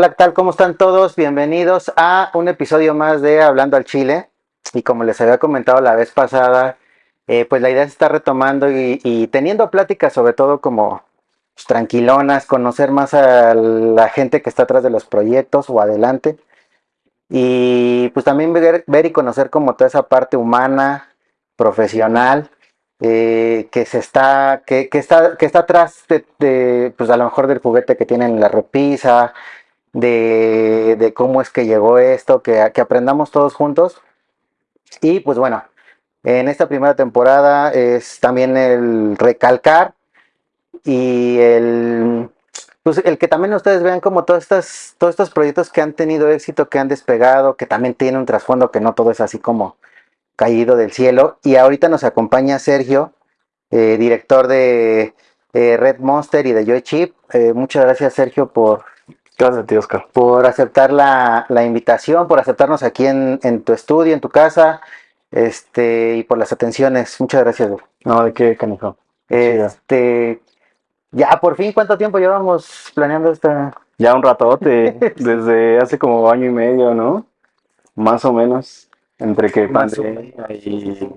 Hola, ¿qué tal? ¿Cómo están todos? Bienvenidos a un episodio más de Hablando al Chile. Y como les había comentado la vez pasada, eh, pues la idea se está retomando y, teniendo pláticas sobre todo como pues, tranquilonas, conocer más a la gente que está atrás de los proyectos o adelante. Y pues también ver, y conocer como toda esa parte humana, profesional, eh, que se está, que, está, que está atrás de, pues a lo mejor del juguete que tienen en la repisa, de, cómo es que llegó esto, que, que aprendamos todos juntos. Y pues bueno, en esta primera temporada es también el recalcar y el, pues el que también ustedes vean como todos estos, todos estos proyectos que han tenido éxito, que han despegado, que también tienen un trasfondo, que no todo es así como caído del cielo. Y ahorita nos acompaña Sergio, eh, director de eh, Red Monster y de Joy Chip. Eh, muchas gracias Sergio por Gracias a ti, Oscar. Por aceptar la, invitación, por aceptarnos aquí en, tu estudio, en tu casa, este, y por las atenciones. Muchas gracias. No, ¿de qué, canijo? Este, ya por fin, ¿cuánto tiempo llevamos planeando esta? Ya un ratote, desde hace como año y medio, ¿no? Más o menos, entre que pandemia y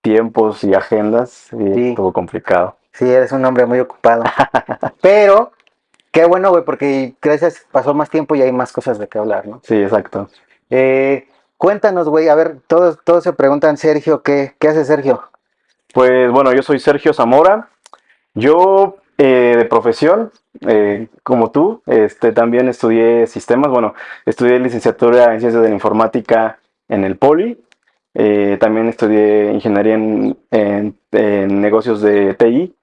tiempos y agendas, y sí. estuvo complicado. Sí, eres un hombre muy ocupado. Pero Qué bueno, güey, porque gracias, pasó más tiempo y hay más cosas de qué hablar, ¿no? Sí, exacto. Eh, cuéntanos, güey, a ver, todos, todos se preguntan, Sergio, ¿qué, ¿qué hace Sergio? Pues bueno, yo soy Sergio Zamora. Yo eh, de profesión, eh, como tú, este, también estudié sistemas. Bueno, estudié licenciatura en ciencias de la informática en el Poli. también estudié ingeniería en, en negocios de TI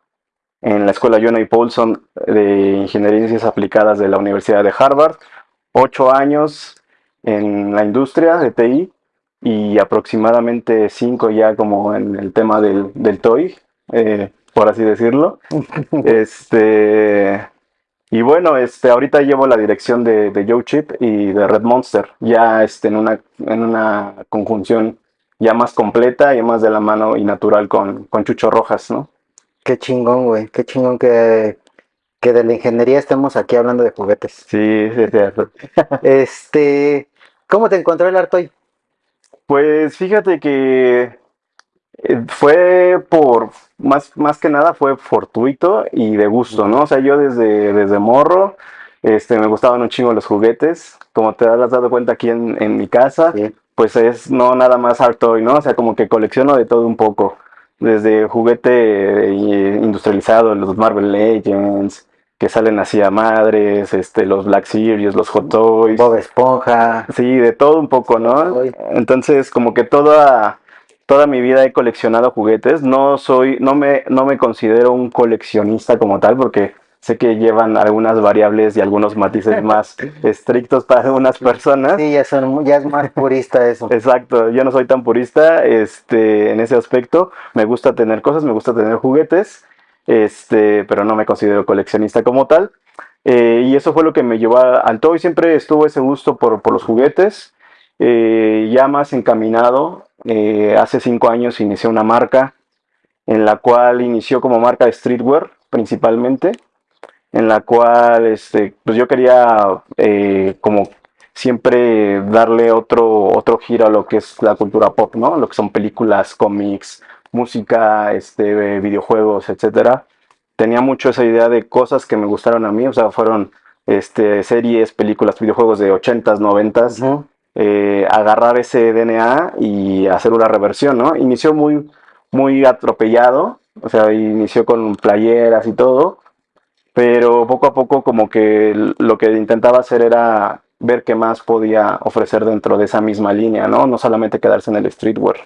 en la escuela Jonah y Paulson de Ingenierías Aplicadas de la Universidad de Harvard, ocho años en la industria de TI y aproximadamente cinco ya como en el tema del, del TOY, eh, por así decirlo. este, y bueno, este, ahorita llevo la dirección de, de Joe Chip y de Red Monster, ya este, en, una, en una conjunción ya más completa y más de la mano y natural con, con Chucho Rojas, ¿no? Qué chingón, güey. Qué chingón que, que de la ingeniería estemos aquí hablando de juguetes. Sí, sí, sí. este, ¿cómo te encontró el Artoy? Pues fíjate que eh, fue por, más, más que nada fue fortuito y de gusto, ¿no? O sea, yo desde, desde morro, este, me gustaban un chingo los juguetes, como te has dado cuenta aquí en, en mi casa, pues es no nada más Artoy, ¿no? O sea, como que colecciono de todo un poco desde juguete eh, industrializado, los Marvel Legends, que salen así a madres, este, los Black Series, los Hot Toys. Bob Esponja. Sí, de todo un poco, ¿no? Entonces, como que toda, toda mi vida he coleccionado juguetes. No soy, no me, no me considero un coleccionista como tal, porque sé que llevan algunas variables y algunos matices más estrictos para algunas personas. Sí, ya, son, ya es más purista eso. Exacto, yo no soy tan purista este, en ese aspecto. Me gusta tener cosas, me gusta tener juguetes, este, pero no me considero coleccionista como tal. Eh, y eso fue lo que me llevó al todo y siempre estuvo ese gusto por, por los juguetes. Eh, ya más encaminado, eh, hace cinco años inicié una marca en la cual inició como marca de streetwear principalmente en la cual este, pues yo quería eh, como siempre darle otro, otro giro a lo que es la cultura pop, ¿no? Lo que son películas, cómics, música, este, videojuegos, etcétera. Tenía mucho esa idea de cosas que me gustaron a mí, o sea, fueron este, series, películas, videojuegos de 80s, 90s, eh, agarrar ese DNA y hacer una reversión, ¿no? Inició muy, muy atropellado, o sea, inició con playeras y todo, pero poco a poco como que lo que intentaba hacer era ver qué más podía ofrecer dentro de esa misma línea, ¿no? No solamente quedarse en el streetwear.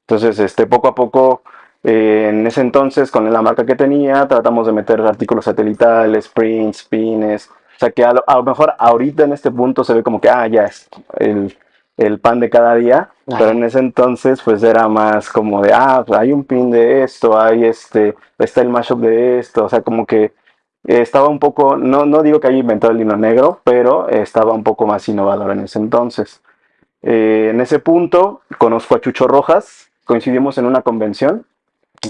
Entonces, este, poco a poco, eh, en ese entonces, con la marca que tenía, tratamos de meter artículos satelitales, prints, pines, o sea que a lo, mejor ahorita en este punto se ve como que, ah, ya es el, el pan de cada día, pero en ese entonces pues era más como de, ah, pues, hay un pin de esto, hay este, está el mashup de esto, o sea, como que estaba un poco, no, no digo que haya inventado el lino negro, pero estaba un poco más innovador en ese entonces. Eh, en ese punto conozco a Chucho Rojas, coincidimos en una convención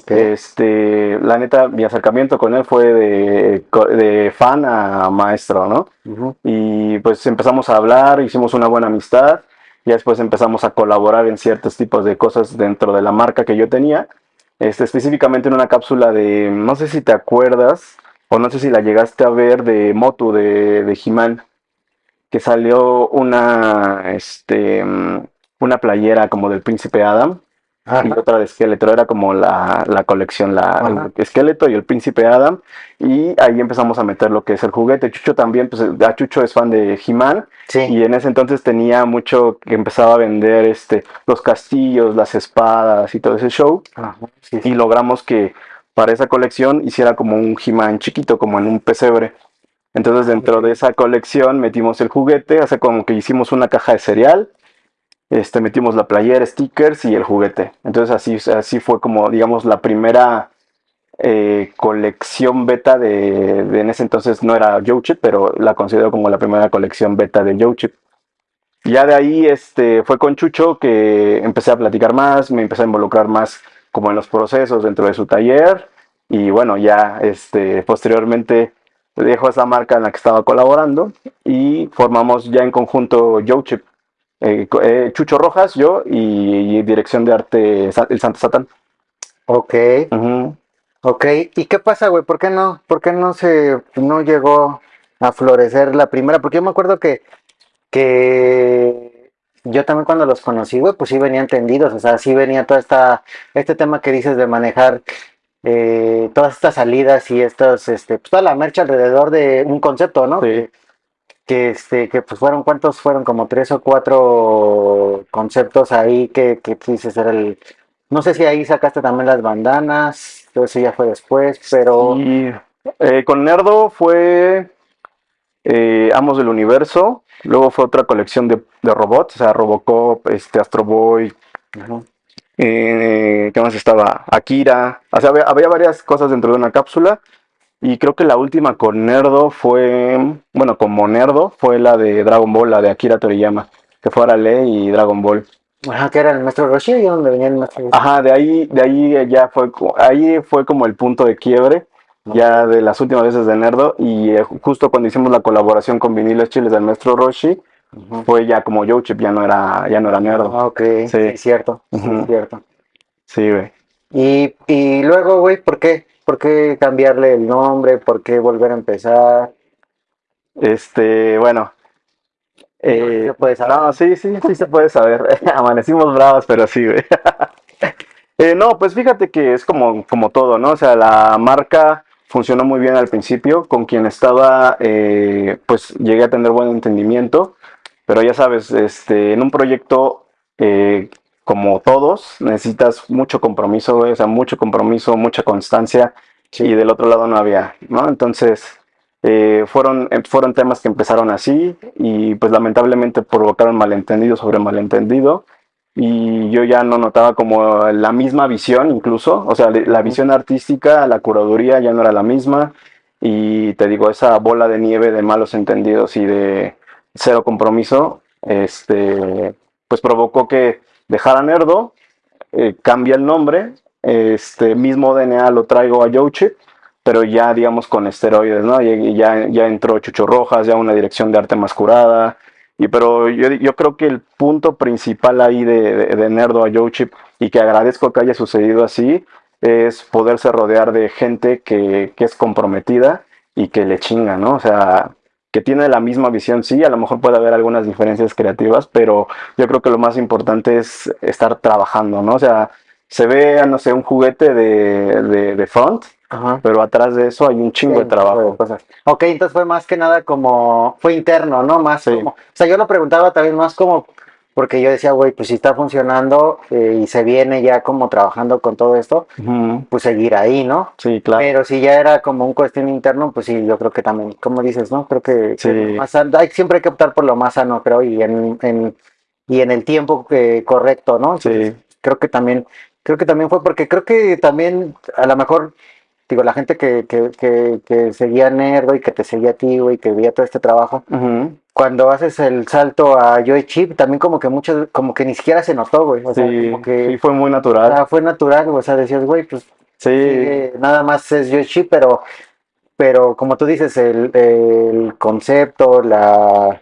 Este, la neta, mi acercamiento con él fue de, de fan a maestro, ¿no? Y pues empezamos a hablar, hicimos una buena amistad, y después empezamos a colaborar en ciertos tipos de cosas dentro de la marca que yo tenía, este, específicamente en una cápsula de, no sé si te acuerdas, o no sé si la llegaste a ver de Motu, de, de He-Man, que salió una, este, una playera como del príncipe Adam y otra de esqueleto. Era como la, la colección, la, el esqueleto y el príncipe Adam. Y ahí empezamos a meter lo que es el juguete. Chucho también, pues ya Chucho es fan de He-Man. Y en ese entonces tenía mucho que empezaba a vender este, los castillos, las espadas y todo ese show. Y logramos que para esa colección hiciera como un He-Man chiquito, como en un pesebre. Entonces dentro de esa colección metimos el juguete, hace como que hicimos una caja de cereal este, metimos la playera, stickers y el juguete. Entonces así, así fue como, digamos, la primera eh, colección beta de, en ese entonces no era Yochip, pero la considero como la primera colección beta de Yochip. Ya de ahí este, fue con Chucho que empecé a platicar más, me empecé a involucrar más como en los procesos dentro de su taller y bueno, ya este, posteriormente dejó esa marca en la que estaba colaborando y formamos ya en conjunto Yochip. Eh, eh, Chucho Rojas, yo y, dirección de arte El Santo Satán. Ok. Ok, ¿y qué pasa, güey? ¿Por qué no? ¿Por qué no se no llegó a florecer la primera? Porque yo me acuerdo que, que yo también cuando los conocí, güey, pues sí venía entendidos, o sea, sí venía todo esta, este tema que dices de manejar eh, todas estas salidas y estas, este, pues toda la mercha alrededor de un concepto, ¿no? Sí. Que este que pues fueron cuántos fueron como tres o cuatro conceptos ahí que, que dices era el no sé si ahí sacaste también las bandanas todo eso ya fue después pero eh, con Nerdo fue eh, Amos del Universo luego fue otra colección de, robots o sea Robocop este Astro Boy eh, ¿qué más estaba? Akira o sea había varias cosas dentro de una cápsula y creo que la última con Nerdo fue, bueno, como Nerdo, fue la de Dragon Ball, la de Akira Toriyama, que fue Arale y Dragon Ball. Ajá, que era el maestro Roshi y donde venía el maestro Roshi. Ajá, de ahí, de ahí ya fue, ahí fue como el punto de quiebre, ya de las últimas veces de Nerdo, y eh, justo cuando hicimos la colaboración con Vinilos Chiles del maestro Roshi, fue ya como Chip ya no era, ya no era Nerdo. Ah, ok, sí, cierto, cierto. Sí, güey. Y, y luego, güey, ¿por qué? ¿Por qué cambiarle el nombre? ¿Por qué volver a empezar? Este, bueno. Eh, no, sí, sí, sí se puede saber. Amanecimos bravos, pero sí, güey. Eh, no, pues fíjate que es como, como todo, ¿no? O sea, la marca funcionó muy bien al principio. Con quien estaba, eh, pues llegué a tener buen entendimiento. Pero ya sabes, este, en un proyecto como todos, necesitas mucho compromiso, o sea, mucho compromiso, mucha constancia, y del otro lado no había, ¿no? Entonces, eh, fueron, eh, fueron temas que empezaron así, y pues lamentablemente provocaron malentendido sobre malentendido, y yo ya no notaba como la misma visión incluso, o sea, la visión artística, la curaduría ya no era la misma, y te digo, esa bola de nieve de malos entendidos y de cero compromiso, este, pues provocó que dejara Nerdo, eh, cambia el nombre, este mismo DNA lo traigo a Yochip, pero ya digamos con esteroides, ¿no? Y, ya, ya entró Chucho Rojas, ya una dirección de arte más curada, y pero yo, yo creo que el punto principal ahí de, de, Nerdo a Yochip, y que agradezco que haya sucedido así, es poderse rodear de gente que, que es comprometida y que le chinga, ¿no? O sea, que tiene la misma visión, sí, a lo mejor puede haber algunas diferencias creativas, pero yo creo que lo más importante es estar trabajando, ¿no? O sea, se ve, no sé, un juguete de, de, front, pero atrás de eso hay un chingo de trabajo. Ok, entonces fue más que nada como, fue interno, ¿no? Más como, o sea, yo lo preguntaba también más como porque yo decía, güey, pues si está funcionando eh, y se viene ya como trabajando con todo esto, pues seguir ahí, ¿no? Sí, claro. Pero si ya era como un cuestión interno, pues sí, yo creo que también, como dices, ¿no? Creo que, hay, siempre hay que optar por lo más sano, creo, y en, en y en el tiempo que, correcto, ¿no? sí. Creo que también, creo que también fue porque creo que también a lo mejor digo, la gente que, que, que, seguía Nerdo y que te seguía a ti, güey, que veía todo este trabajo, cuando haces el salto a Joy Chip, también como que muchos, como que ni siquiera se notó, güey. O sea, Sí, como que sí, fue muy natural. o sea, fue natural, o sea, decías, güey, pues Sí, nada más es Joy Chip, pero, pero como tú dices, el, el concepto, la,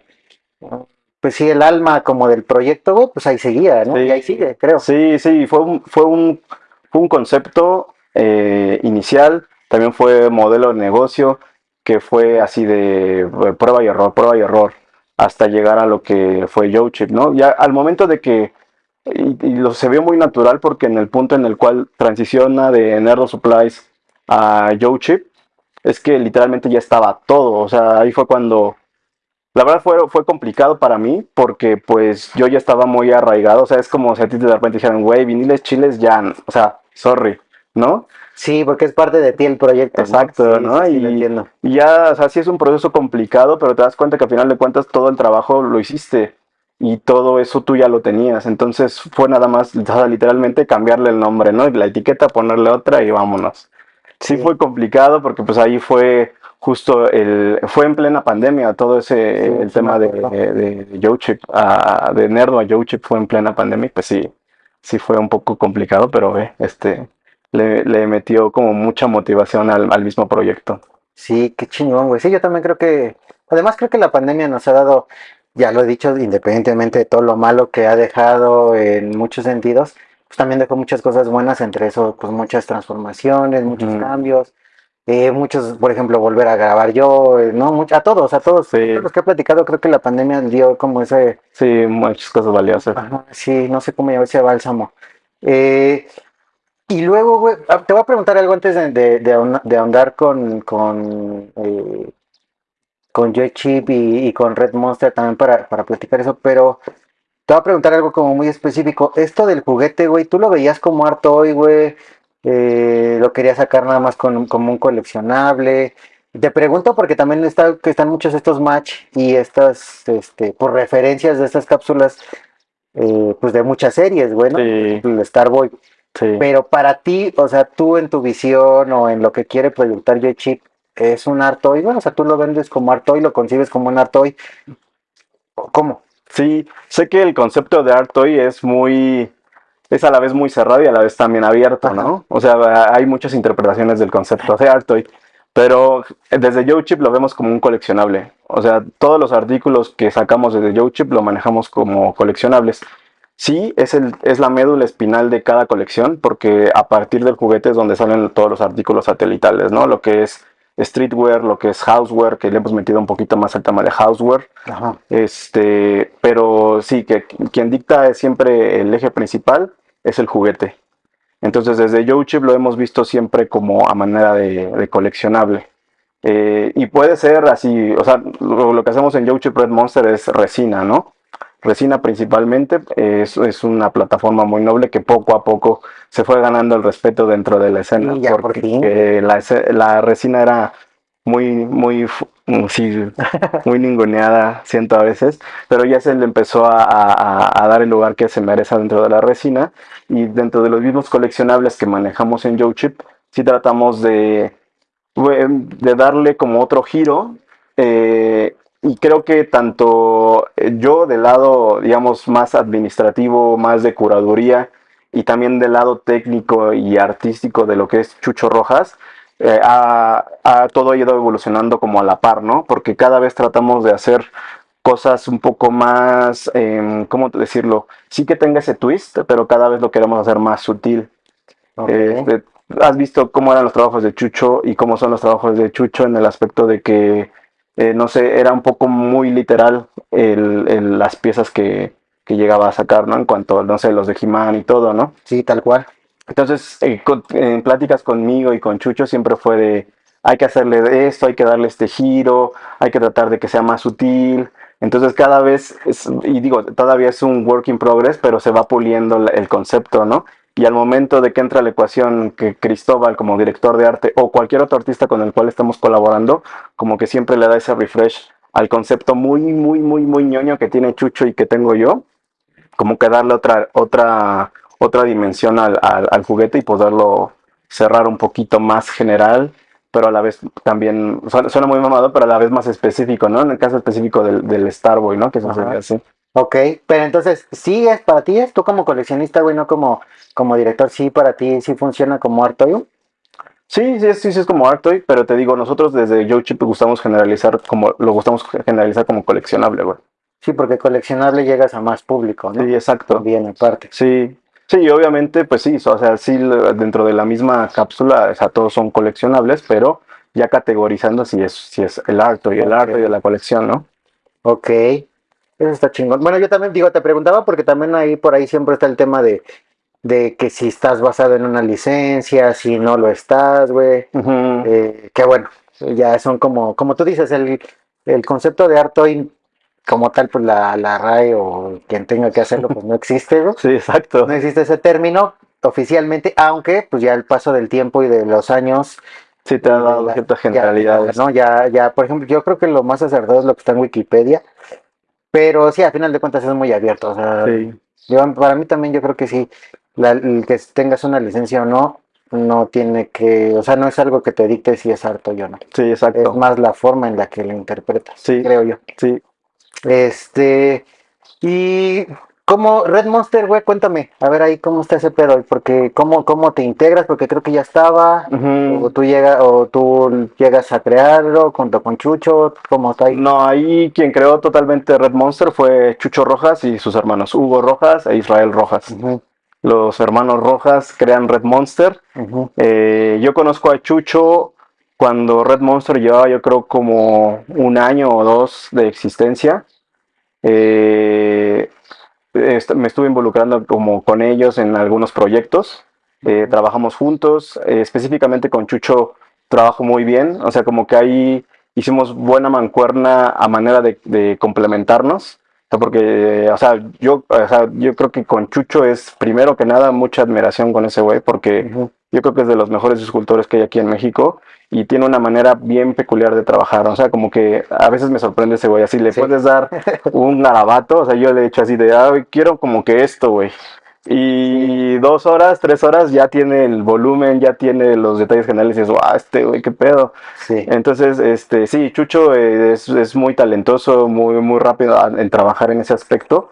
pues sí, el alma como del proyecto, güey, pues ahí seguía, ¿no? Sí. Y ahí sigue, creo. Sí, sí, fue un, fue un, fue un concepto eh, inicial, también fue modelo de negocio, que fue así de eh, prueba y error, prueba y error, hasta llegar a lo que fue YoChip, ¿no? Ya al momento de que, y, se vio muy natural porque en el punto en el cual transiciona de Nerdo Supplies a YoChip, es que literalmente ya estaba todo, o sea, ahí fue cuando... La verdad fue, fue complicado para mí porque pues yo ya estaba muy arraigado, o sea, es como si a ti de repente dijeran, güey, viniles chiles ya, o sea, sorry, ¿no? Sí, porque es parte de ti el proyecto. Exacto, Sí, ¿no? sí, lo Y- entiendo. Y ya, o sea, sí es un proceso complicado, pero te das cuenta que al final de cuentas todo el trabajo lo hiciste y todo eso tú ya lo tenías. Entonces fue nada más, o sea, literalmente cambiarle el nombre, ¿no? Y la etiqueta, ponerle otra y vámonos. Sí, Sí. fue complicado porque pues ahí fue justo el, fue en plena pandemia todo ese, Sí, el sí tema de, de, de YoChip, a- de Nerdo a YoChip fue en plena pandemia, pues sí, sí fue un poco complicado, pero eh, este, le, le metió como mucha motivación al, al mismo proyecto. Sí, qué chingón, güey. Sí, yo también creo que, además creo que la pandemia nos ha dado, ya lo he dicho, independientemente de todo lo malo que ha dejado en muchos sentidos, pues también dejó muchas cosas buenas, entre eso, pues muchas transformaciones, muchos cambios, eh, muchos, por ejemplo, volver a grabar yo, eh, ¿no? Much- a todos, a todos, Sí. todos los que he platicado, creo que la pandemia dio como ese, Sí, muchas cosas valiosas. Ajá, sí, no sé cómo llamar ese bálsamo. Eh, y luego, güey, ah, te voy a preguntar algo antes de, de, de ahon- de ahondar con, con, eh, con Joy Chip y, y con Red Monster también para, para platicar eso, pero te voy a preguntar algo como muy específico. Esto del juguete, güey, ¿tú lo veías como art toy, güey? Eh, ¿lo querías sacar nada más con, como un coleccionable? Te pregunto porque también está, que están muchos estos match y estas, este, por referencias de estas cápsulas, eh, pues de muchas series, güey, ¿no? Sí, El Starboy. Sí. Pero para ti, o sea, tú en tu visión o en lo que quiere proyectar Joy Chip, ¿es un art toy, güey? O sea, tú lo vendes como art toy, lo concibes como un art toy. ¿O ¿Cómo? Sí, sé que el concepto de Art Toy es muy, es a la vez muy cerrado y a la vez también abierto, ¿no? O sea, hay muchas interpretaciones del concepto de Art Toy, pero desde YoChip lo vemos como un coleccionable. O sea, todos los artículos que sacamos desde YoChip lo manejamos como coleccionables. Sí, es, el, es la médula espinal de cada colección, porque a partir del juguete es donde salen todos los artículos satelitales, ¿no? Lo que es streetwear, lo que es houseware, que le hemos metido un poquito más al tema de houseware. Ajá. Este, pero sí, que quien dicta siempre el eje principal es el juguete. Entonces, desde YoChip lo hemos visto siempre como a manera de, de coleccionable. Eh, y puede ser así, o sea, lo, lo que hacemos en YoChip Red Monster es resina, ¿no? Resina principalmente, es, es una plataforma muy noble que poco a poco se fue ganando el respeto dentro de la escena. Y ya porque eh, la, resina era muy, muy, fu- sí, muy ninguneada, siento a veces, pero ya se le empezó a, a- a dar el lugar que se merece dentro de la resina y dentro de los mismos coleccionables que manejamos en YoChip, sí tratamos de, de darle como otro giro eh, y creo que tanto eh, yo del lado, digamos, más administrativo, más de curaduría y también del lado técnico y artístico de lo que es Chucho Rojas, eh, ha, ha todo ido evolucionando como a la par, ¿no? Porque cada vez tratamos de hacer cosas un poco más, eh, ¿cómo decirlo? Sí que tenga ese twist, pero cada vez lo queremos hacer más sutil. Ok. Este, ¿Has visto cómo eran los trabajos de Chucho y cómo son los trabajos de Chucho en el aspecto de que, eh, no sé, era un poco muy literal el- el- las piezas que, que llegaba a sacar, ¿no? En cuanto, no sé, los de He-Man y todo, ¿no? Sí, tal cual. Entonces, eh, con- en pláticas conmigo y con Chucho siempre fue de, hay que hacerle de esto, hay que darle este giro, hay que tratar de que sea más sutil. Entonces cada vez, es- y digo, todavía es un work in progress, pero se va puliendo el concepto, ¿no? Y al momento de que entra la ecuación que Cristóbal como director de arte o cualquier otro artista con el cual estamos colaborando, como que siempre le da ese refresh al concepto muy, muy, muy, muy ñoño que tiene Chucho y que tengo yo, como que darle otra, otra, otra dimensión al, al- al juguete y poderlo cerrar un poquito más general, pero a la vez también, suena, muy mamado, pero a la vez más específico, ¿no? En el caso específico del, del Starboy, ¿no? Que eso sería así. Ok, pero entonces, ¿sí es para ti? ¿Es tú como coleccionista, güey, no como, como director? ¿Sí para ti sí funciona como art toy? Sí, sí, sí, sí, es como art toy, pero te digo, nosotros desde Joe Chip gustamos generalizar como, lo gustamos generalizar como coleccionable, güey. Sí, porque coleccionable llegas a más público, ¿no? Sí, exacto. Bien, aparte. Sí, sí, obviamente, pues sí, o sea, sí, dentro de la misma cápsula, o sea, todos son coleccionables, pero ya categorizando si es, si es el arte y el arte de la colección, ¿no? Ok, eso está chingón. Bueno, yo también digo, te preguntaba porque también ahí por ahí siempre está el tema de, de que si estás basado en una licencia, si no lo estás, güey. Eh, que bueno, ya son como, como tú dices, el, el concepto de arte como tal, pues la, la RAE o quien tenga que hacerlo, pues no existe, ¿no? Sí, exacto. No existe ese término oficialmente, aunque pues ya el paso del tiempo y de los años... Sí, te ha dado ciertas generalidades. Ya, ¿no? ya, ya, por ejemplo, yo creo que lo más acertado es lo que está en Wikipedia, pero sí, al final de cuentas es muy abierto. O sea, para mí también yo creo que sí, el que tengas una licencia o no, no tiene que, o sea, no es algo que te dicte si es harto o no. Sí, exacto. Es más la forma en la que lo interpretas, sí, creo yo. Sí. Este, y como Red Monster, güey, cuéntame, a ver ahí cómo está ese pedo, porque cómo, cómo te integras, porque creo que ya estaba, o tú llegas, o tú llegas a crearlo junto con Chucho, ¿cómo está ahí? No, ahí quien creó totalmente Red Monster fue Chucho Rojas y sus hermanos, Hugo Rojas e Israel Rojas. Los hermanos Rojas crean Red Monster. Eh, yo conozco a Chucho cuando Red Monster llevaba yo creo como un año o dos de existencia. Eh, me estuve involucrando como con ellos en algunos proyectos. Eh, trabajamos juntos, específicamente con Chucho trabajo muy bien, o sea, como que ahí hicimos buena mancuerna a manera de complementarnos porque, o sea, yo, o sea, yo creo que con Chucho es primero que nada mucha admiración con ese güey, porque yo creo que es de los mejores escultores que hay aquí en México y tiene una manera bien peculiar de trabajar. O sea, como que a veces me sorprende ese güey. Así le puedes dar un garabato, o sea, yo le he hecho así de, ah, quiero como que esto, güey. Y dos horas, tres horas ya tiene el volumen, ya tiene los detalles generales y dices, wow, este güey, qué pedo. Sí. Entonces, este, sí, Chucho es, es, muy talentoso, muy, muy rápido en trabajar en ese aspecto.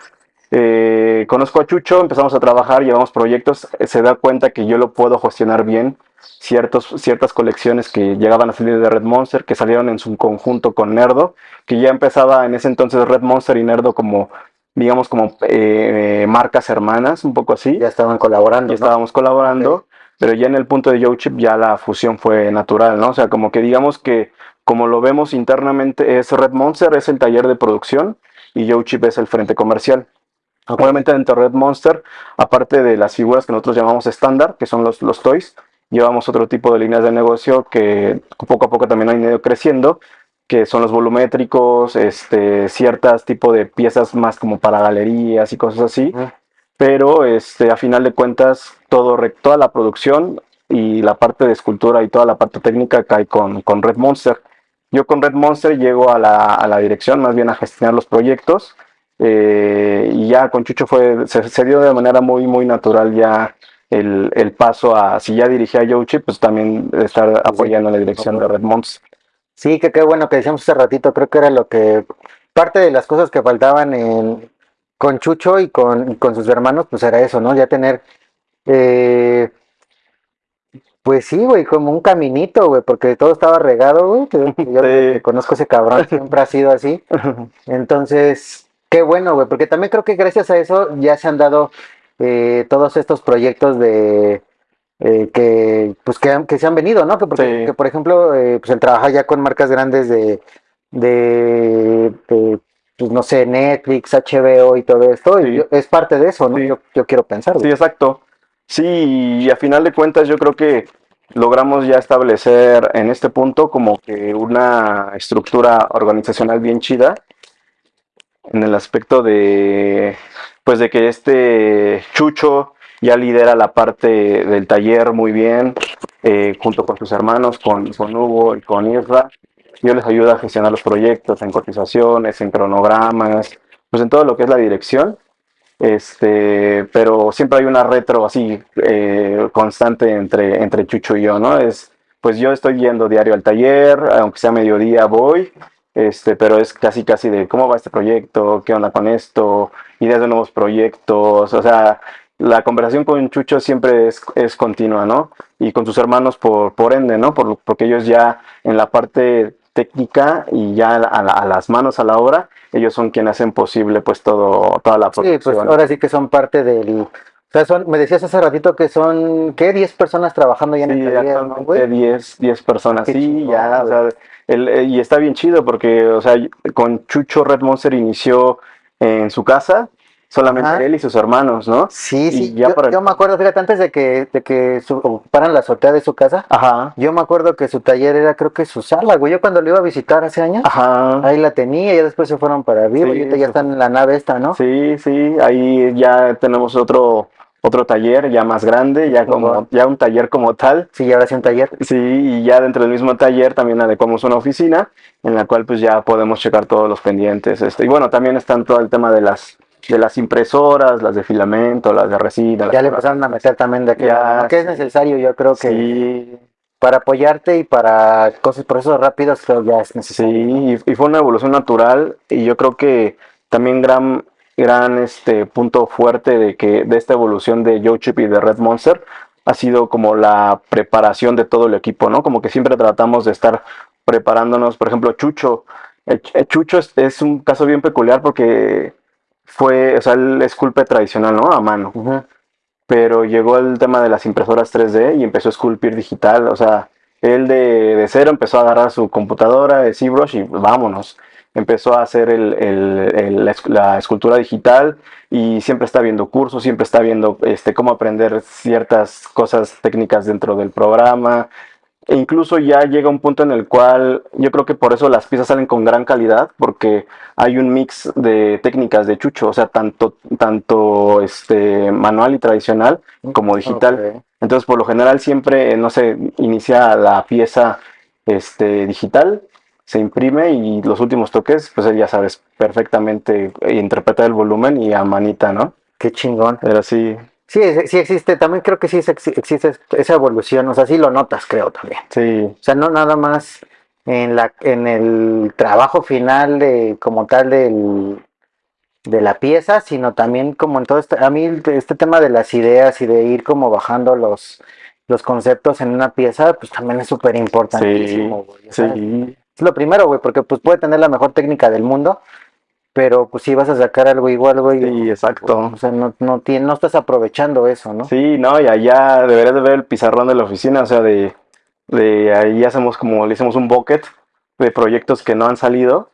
Eh, conozco a Chucho, empezamos a trabajar, llevamos proyectos, se da cuenta que yo lo puedo gestionar bien. Ciertos, ciertas colecciones que llegaban a salir de Red Monster, que salieron en su conjunto con Nerdo, que ya empezaba en ese entonces Red Monster y Nerdo como digamos, como eh, marcas hermanas, un poco así. Ya estaban colaborando. Ya estábamos colaborando, pero ya en el punto de Joe Chip ya la fusión fue natural, ¿no? O sea, como que digamos que, como lo vemos internamente, es Red Monster, es el taller de producción y Joe Chip es el frente comercial. Obviamente dentro de Red Monster, aparte de las figuras que nosotros llamamos estándar, que son los, los toys, llevamos otro tipo de líneas de negocio que poco a poco también han ido creciendo, que son los volumétricos, este, ciertas tipo de piezas más como para galerías y cosas así. Pero este, a final de cuentas, todo, toda la producción y la parte de escultura y toda la parte técnica cae con, con Red Monster. Yo con Red Monster llego a la, a la dirección, más bien a gestionar los proyectos. Eh, y ya con Chucho fue, se, dio de manera muy, muy natural ya el, el paso a, si ya dirigía a Yoshi, pues también estar apoyando la dirección de Red Monster. Sí, que qué bueno que decíamos hace ratito, creo que era lo que, parte de las cosas que faltaban en, con Chucho y con, con sus hermanos, pues era eso, ¿no? Ya tener, eh, pues sí, güey, como un caminito, güey, porque todo estaba regado, güey, yo conozco ese cabrón, siempre ha sido así. Entonces, qué bueno, güey, porque también creo que gracias a eso ya se han dado eh, todos estos proyectos de eh, que pues que, que, se han venido, ¿no? Que, porque, por ejemplo, eh, pues el trabajar ya con marcas grandes de, de, pues no sé, Netflix, HBO y todo esto, es parte de eso, ¿no? Yo, yo, quiero pensar. Sí, exacto. Sí, y a final de cuentas yo creo que logramos ya establecer en este punto como que una estructura organizacional bien chida en el aspecto de pues de que este Chucho ya lidera la parte del taller muy bien, eh, junto con sus hermanos, con, con Hugo y con Isra. Yo les ayudo a gestionar los proyectos en cotizaciones, en cronogramas, pues en todo lo que es la dirección. Este, pero siempre hay una retro así eh, constante entre, entre Chucho y yo, ¿no? Es pues yo estoy yendo diario al taller, aunque sea mediodía voy, este, pero es casi casi de cómo va este proyecto, qué onda con esto, ideas de nuevos proyectos, o sea, la conversación con Chucho siempre es, es continua, ¿no? Y con sus hermanos por, por ende, ¿no? Por, porque ellos ya en la parte técnica y ya a, la- a las manos a la obra, ellos son quienes hacen posible pues todo, toda la Sí, pues producción. ahora sí que son parte del... O sea, son, me decías hace ratito que son, ¿qué? 10 personas trabajando ya en Sí, el taller, ¿no, actualmente güey? 10, 10 personas, Qué sí, ya, o sea, el- eh, y está bien chido porque, o sea, con Chucho Red Monster inició en su casa, solamente Ajá. él y sus hermanos, ¿no? Sí, Y sí, ya yo, para- yo me acuerdo, fíjate, antes de que, de que su- ocuparan la azotea de su casa, Ajá, yo me acuerdo que su taller era creo que su sala, güey, yo cuando lo iba a visitar hace años, ajá. ahí la tenía y después se fueron para Sí, y ahorita ya están en la nave esta, ¿no? Sí, sí, ahí ya tenemos otro, otro taller ya más grande, ya como, ya un taller como tal. Sí, ahora sí un taller. Sí, y ya dentro del mismo taller también adecuamos una oficina en la cual pues ya podemos checar todos los pendientes. Este, y bueno, también están todo el tema de las, de las impresoras, las de filamento, las de resina. Ya le empezaron a meter también de que es necesario, yo creo que Sí, para apoyarte y para cosas, procesos rápidos, creo ya es necesario. Sí, y, y fue una evolución natural y yo creo que también gran, gran este punto fuerte de que de esta evolución de Joe Chip y de Red Monster ha sido como la preparación de todo el equipo, ¿no? Como que siempre tratamos de estar preparándonos, por ejemplo, Chucho. Ch- Chucho es, es un caso bien peculiar porque fue, o sea, él esculpe tradicional, ¿no? A mano pero llegó el tema de las impresoras 3D y empezó a esculpir digital, o sea, él de, de cero empezó a agarrar su computadora de ZBrush y vámonos, empezó a hacer el- el- el- la, esc- la escultura digital y siempre está viendo cursos, siempre está viendo este, cómo aprender ciertas cosas técnicas dentro del programa. E incluso ya llega un punto en el cual yo creo que por eso las piezas salen con gran calidad, porque hay un mix de técnicas de chucho, o sea, tanto, tanto este, manual y tradicional como digital. Entonces, por lo general, siempre, no sé, inicia la pieza este, digital, se imprime y los últimos toques, pues ya sabes perfectamente interpretar el volumen y a manita, ¿no? Qué chingón. Pero sí, Sí, sí existe, también creo que sí existe esa evolución, o sea, sí lo notas, creo también. sí, O sea, no nada más en la en el trabajo final de como tal del de la pieza, sino también como en todo este, a mí este tema de las ideas y de ir como bajando los los conceptos en una pieza, pues también es súper importantísimo, sea, sí, Es lo primero, güey, porque pues puede tener la mejor técnica del mundo, pero pues si vas a sacar algo igual, güey. Sí, exacto. O sea, no, no, tiene- no estás aprovechando eso, ¿no? Sí, no, y allá deberías de ver el pizarrón de la oficina, o sea, de, de ahí hacemos como, le hicimos un bucket de proyectos que no han salido,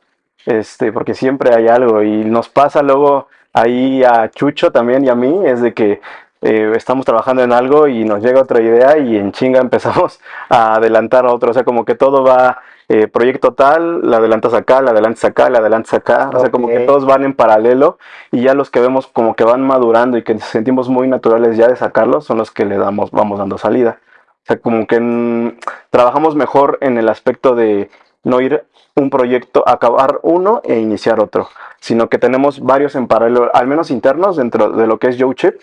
este, porque siempre hay algo, y nos pasa luego ahí a Chucho también y a mí, es de que eh, estamos trabajando en algo y nos llega otra idea y en chinga empezamos a adelantar a otro, o sea, como que todo va, eh, proyecto tal, la adelantas acá, la adelantas acá, la adelantas acá, o sea, como que todos van en paralelo y ya los que vemos como que van madurando y que nos sentimos muy naturales ya de sacarlos son los que le damos, vamos dando salida. O sea, como que mm, trabajamos mejor en el aspecto de no ir un proyecto, acabar uno e iniciar otro, sino que tenemos varios en paralelo, al menos internos dentro de lo que es Joe Chip.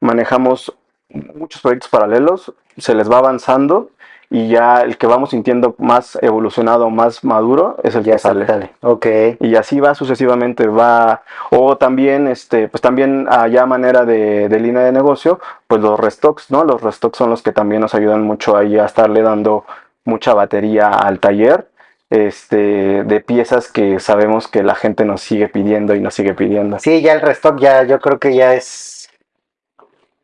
Manejamos muchos proyectos paralelos, se les va avanzando y ya el que vamos sintiendo más evolucionado, más maduro, es el Ya que sale. sale. Ok. Y así va sucesivamente, va, o también, este, pues también allá manera de, de línea de negocio, pues los restocks, ¿no? Los restocks son los que también nos ayudan mucho ahí a estarle dando mucha batería al taller, este, de piezas que sabemos que la gente nos sigue pidiendo y nos sigue pidiendo. Sí, ya el restock ya, yo creo que ya es.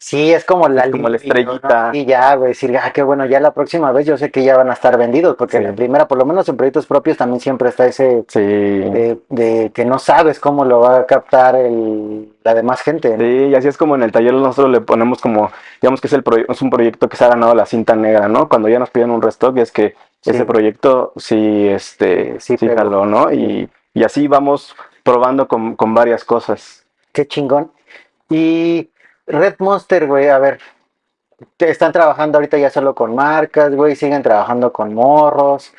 Sí, es como la Es como la libido, ¿no? estrellita. Y ya, güey, decir, ah, qué bueno, ya la próxima vez yo sé que ya van a estar vendidos, porque Sí. la primera, por lo menos en proyectos propios, también siempre está ese Sí. de, de que no sabes cómo lo va a captar el, la demás gente. ¿no? Sí, y así es como en el taller nosotros le ponemos como, digamos que es, el es un proyecto que se ha ganado la cinta negra, ¿no? Cuando ya nos piden un restock es que Sí. ese proyecto sí, este, Sí sí, jaló, ¿no? Y, y así vamos probando con, con varias cosas. Qué chingón. Y Red Monster, güey, a ver, te- están trabajando ahorita ya solo con marcas, güey, siguen trabajando con morros,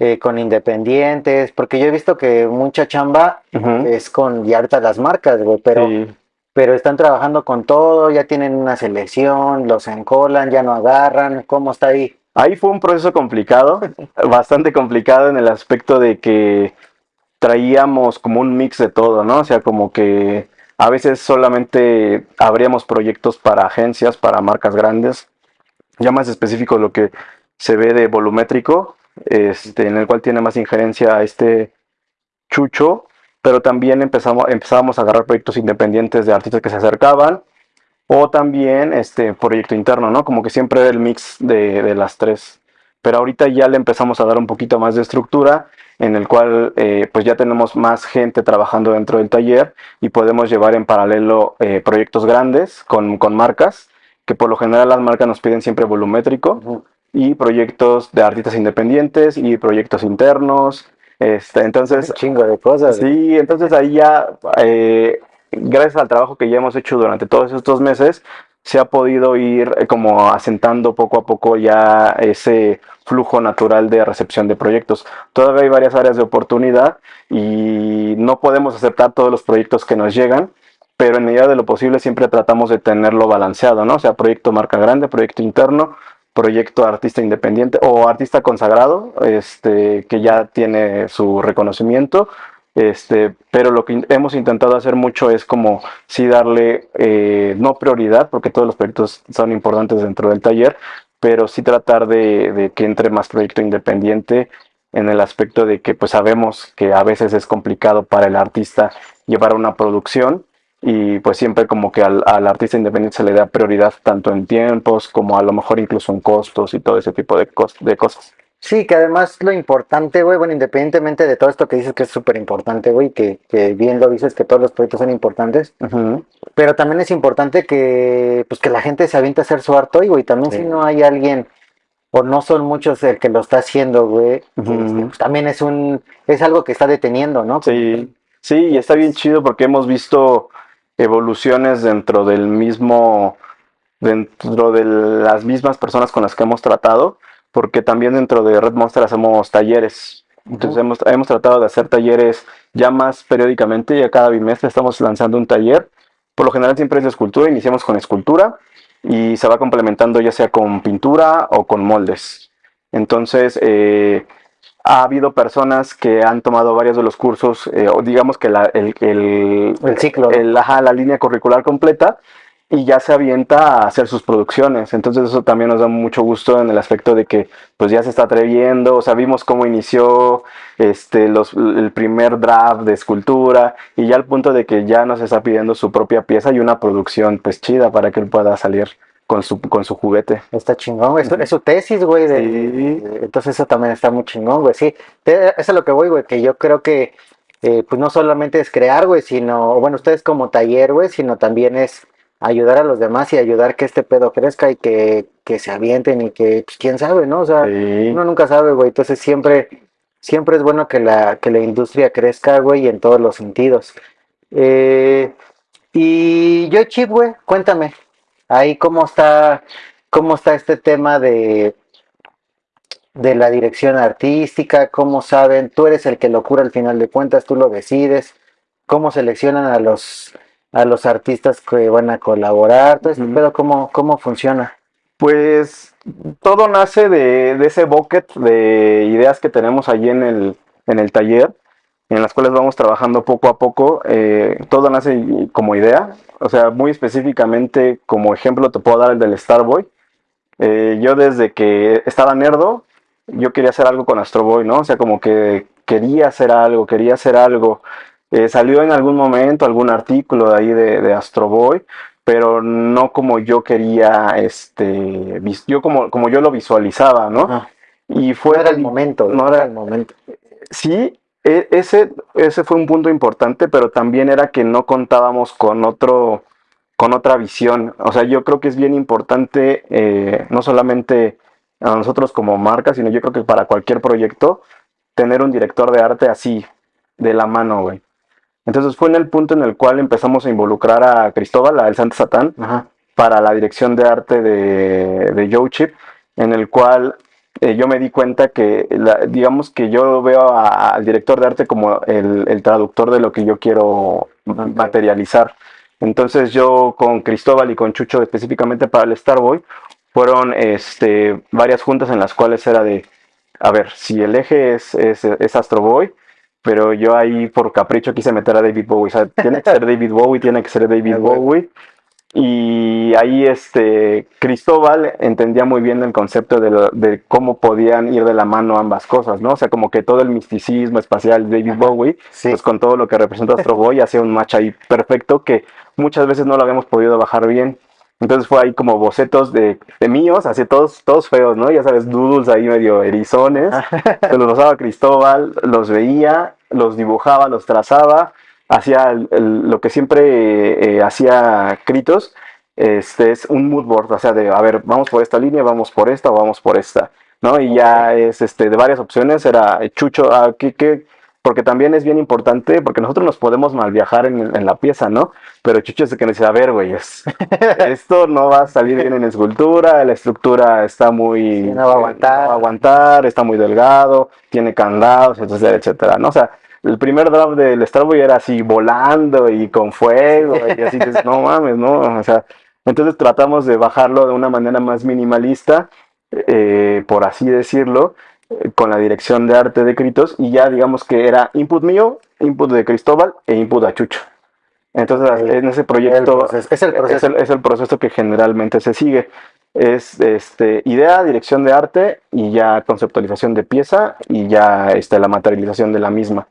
eh, con independientes, porque yo he visto que mucha chamba es con ya ahorita las marcas, güey, pero, Sí. pero están trabajando con todo, ya tienen una selección, los encolan, ya no agarran, ¿cómo está ahí? Ahí fue un proceso complicado, bastante complicado en el aspecto de que traíamos como un mix de todo, ¿no? O sea, como que a veces solamente abríamos proyectos para agencias, para marcas grandes, ya más específico lo que se ve de volumétrico, este, en el cual tiene más injerencia este chucho, pero también empezamos, empezábamos a agarrar proyectos independientes de artistas que se acercaban, o también este proyecto interno, ¿no? Como que siempre el mix de, de, las tres. Pero ahorita ya le empezamos a dar un poquito más de estructura, en el cual eh, pues ya tenemos más gente trabajando dentro del taller y podemos llevar en paralelo eh, proyectos grandes con, con, marcas, que por lo general las marcas nos piden siempre volumétrico, uh -huh. y proyectos de artistas independientes y proyectos internos. Este, entonces, un chingo de cosas. Sí, entonces ahí ya eh, gracias al trabajo que ya hemos hecho durante todos estos meses, se ha podido ir eh, como asentando poco a poco ya ese flujo natural de recepción de proyectos. Todavía hay varias áreas de oportunidad y no podemos aceptar todos los proyectos que nos llegan, pero en medida de lo posible siempre tratamos de tenerlo balanceado, ¿no? O sea, proyecto marca grande, proyecto interno, proyecto artista independiente o artista consagrado, este, que ya tiene su reconocimiento, este, pero lo que hemos intentado hacer mucho es como sí darle, eh, no prioridad, porque todos los proyectos son importantes dentro del taller, pero sí tratar de, de, que entre más proyecto independiente en el aspecto de que pues sabemos que a veces es complicado para el artista llevar una producción y pues siempre como que al, al artista independiente se le da prioridad tanto en tiempos como a lo mejor incluso en costos y todo ese tipo de, de cosas. Sí, que además lo importante, güey, bueno, independientemente de todo esto que dices que es súper importante, güey, que, que, bien lo dices, que todos los proyectos son importantes, uh -huh. pero también es importante que, pues, que la gente se aviente a hacer su arte hoy, güey, también sí. si no hay alguien, o no son muchos el que lo está haciendo, güey, uh -huh. pues, también es un, es algo que está deteniendo, ¿no? Sí, sí, y está bien chido porque hemos visto evoluciones dentro del mismo, dentro de las mismas personas con las que hemos tratado, porque también dentro de Red Monster hacemos talleres. Entonces uh -huh. hemos, hemos, tratado de hacer talleres ya más periódicamente, ya cada bimestre estamos lanzando un taller. Por lo general siempre es de escultura, iniciamos con escultura y se va complementando ya sea con pintura o con moldes. Entonces eh, ha habido personas que han tomado varios de los cursos, eh, o digamos que la, el, el, el, ciclo, el, ajá, la línea curricular completa, y ya se avienta a hacer sus producciones. Entonces eso también nos da mucho gusto en el aspecto de que pues ya se está atreviendo, o sea, vimos cómo inició este, los, el primer draft de escultura y ya al punto de que ya nos está pidiendo su propia pieza y una producción pues chida para que él pueda salir con su, con su juguete. Está chingón, güey. Es, su tesis, güey. Sí. Entonces eso también está muy chingón, güey. Sí, eso es lo que voy, güey, que yo creo que eh, pues no solamente es crear, güey, sino, bueno, ustedes como taller, güey, sino también es ayudar a los demás y ayudar que este pedo crezca y que, que se avienten y que, pues, quién sabe, ¿no? O sea, sí. uno nunca sabe, güey. Entonces siempre, siempre es bueno que la, que la industria crezca, güey, en todos los sentidos. Eh, y yo, Chip, güey, cuéntame, ahí cómo está, cómo está este tema de, de la dirección artística, cómo saben, tú eres el que lo cura al final de cuentas, tú lo decides, cómo seleccionan a los a los artistas que van a colaborar, todo este -huh. pedo, ¿cómo, ¿cómo funciona? Pues todo nace de, de, ese bucket de ideas que tenemos allí en el, en el taller, en las cuales vamos trabajando poco a poco. Eh, todo nace como idea, o sea, muy específicamente como ejemplo te puedo dar el del Starboy. Eh, yo desde que estaba nerdo, yo quería hacer algo con Astro Boy, ¿no? O sea, como que quería hacer algo, quería hacer algo. Eh, salió en algún momento algún artículo de ahí de, de Astro Boy, pero no como yo quería, este, yo como, como yo lo visualizaba, ¿no? Ah, y fue no era el momento, no era el momento. Sí, e, ese, ese fue un punto importante, pero también era que no contábamos con otro, con otra visión. O sea, yo creo que es bien importante, eh, no solamente a nosotros como marca, sino yo creo que para cualquier proyecto, tener un director de arte así, de la mano, güey. Entonces fue en el punto en el cual empezamos a involucrar a Cristóbal, al Santo Satán, Ajá. para la dirección de arte de, de Joe Chip, en el cual eh, yo me di cuenta que, la, digamos que yo veo a, al director de arte como el, el, traductor de lo que yo quiero materializar. Entonces yo con Cristóbal y con Chucho específicamente para el Starboy, fueron este, varias juntas en las cuales era de, a ver, si el eje es, es, es Astro Boy, pero yo ahí por capricho quise meter a David Bowie. O sea, tiene que ser David Bowie, tiene que ser David Bowie. Y ahí este Cristóbal entendía muy bien el concepto de, de, cómo podían ir de la mano ambas cosas, ¿no? O sea, como que todo el misticismo espacial de David Bowie, sí. pues con todo lo que representa Astro Boy, hacía un match ahí perfecto que muchas veces no lo habíamos podido bajar bien. Entonces fue ahí como bocetos de, de míos, así todos, todos feos, ¿no? Ya sabes, doodles ahí medio erizones. Se los pasaba Cristóbal, los veía, los dibujaba, los trazaba hacía lo que siempre eh, hacía Critos, este es un mood board, o sea, de, a ver, vamos por esta línea, vamos por esta o vamos por esta, ¿no? Y ya es este, de varias opciones, era Chucho, ah, ¿qué, qué? Porque también es bien importante, porque nosotros nos podemos mal viajar en, en la pieza, ¿no? Pero Chucho es el que nos dice, a ver, güey, esto no va a salir bien en escultura, la estructura está muy... Sí, no va a aguantar. No va a aguantar, está muy delgado, tiene candados, etcétera, etcétera, ¿no? O sea, el primer draft del Starboy era así volando y con fuego y así dices, no mames, no, o sea, entonces tratamos de bajarlo de una manera más minimalista, eh, por así decirlo, eh, con la dirección de arte de Critos y ya digamos que era input mío, input de Cristóbal e input de Chucho. Entonces en ese proyecto es, el proceso. Es, el, es el proceso que generalmente se sigue es este, idea, dirección de arte y ya conceptualización de pieza y ya este, la materialización de la misma.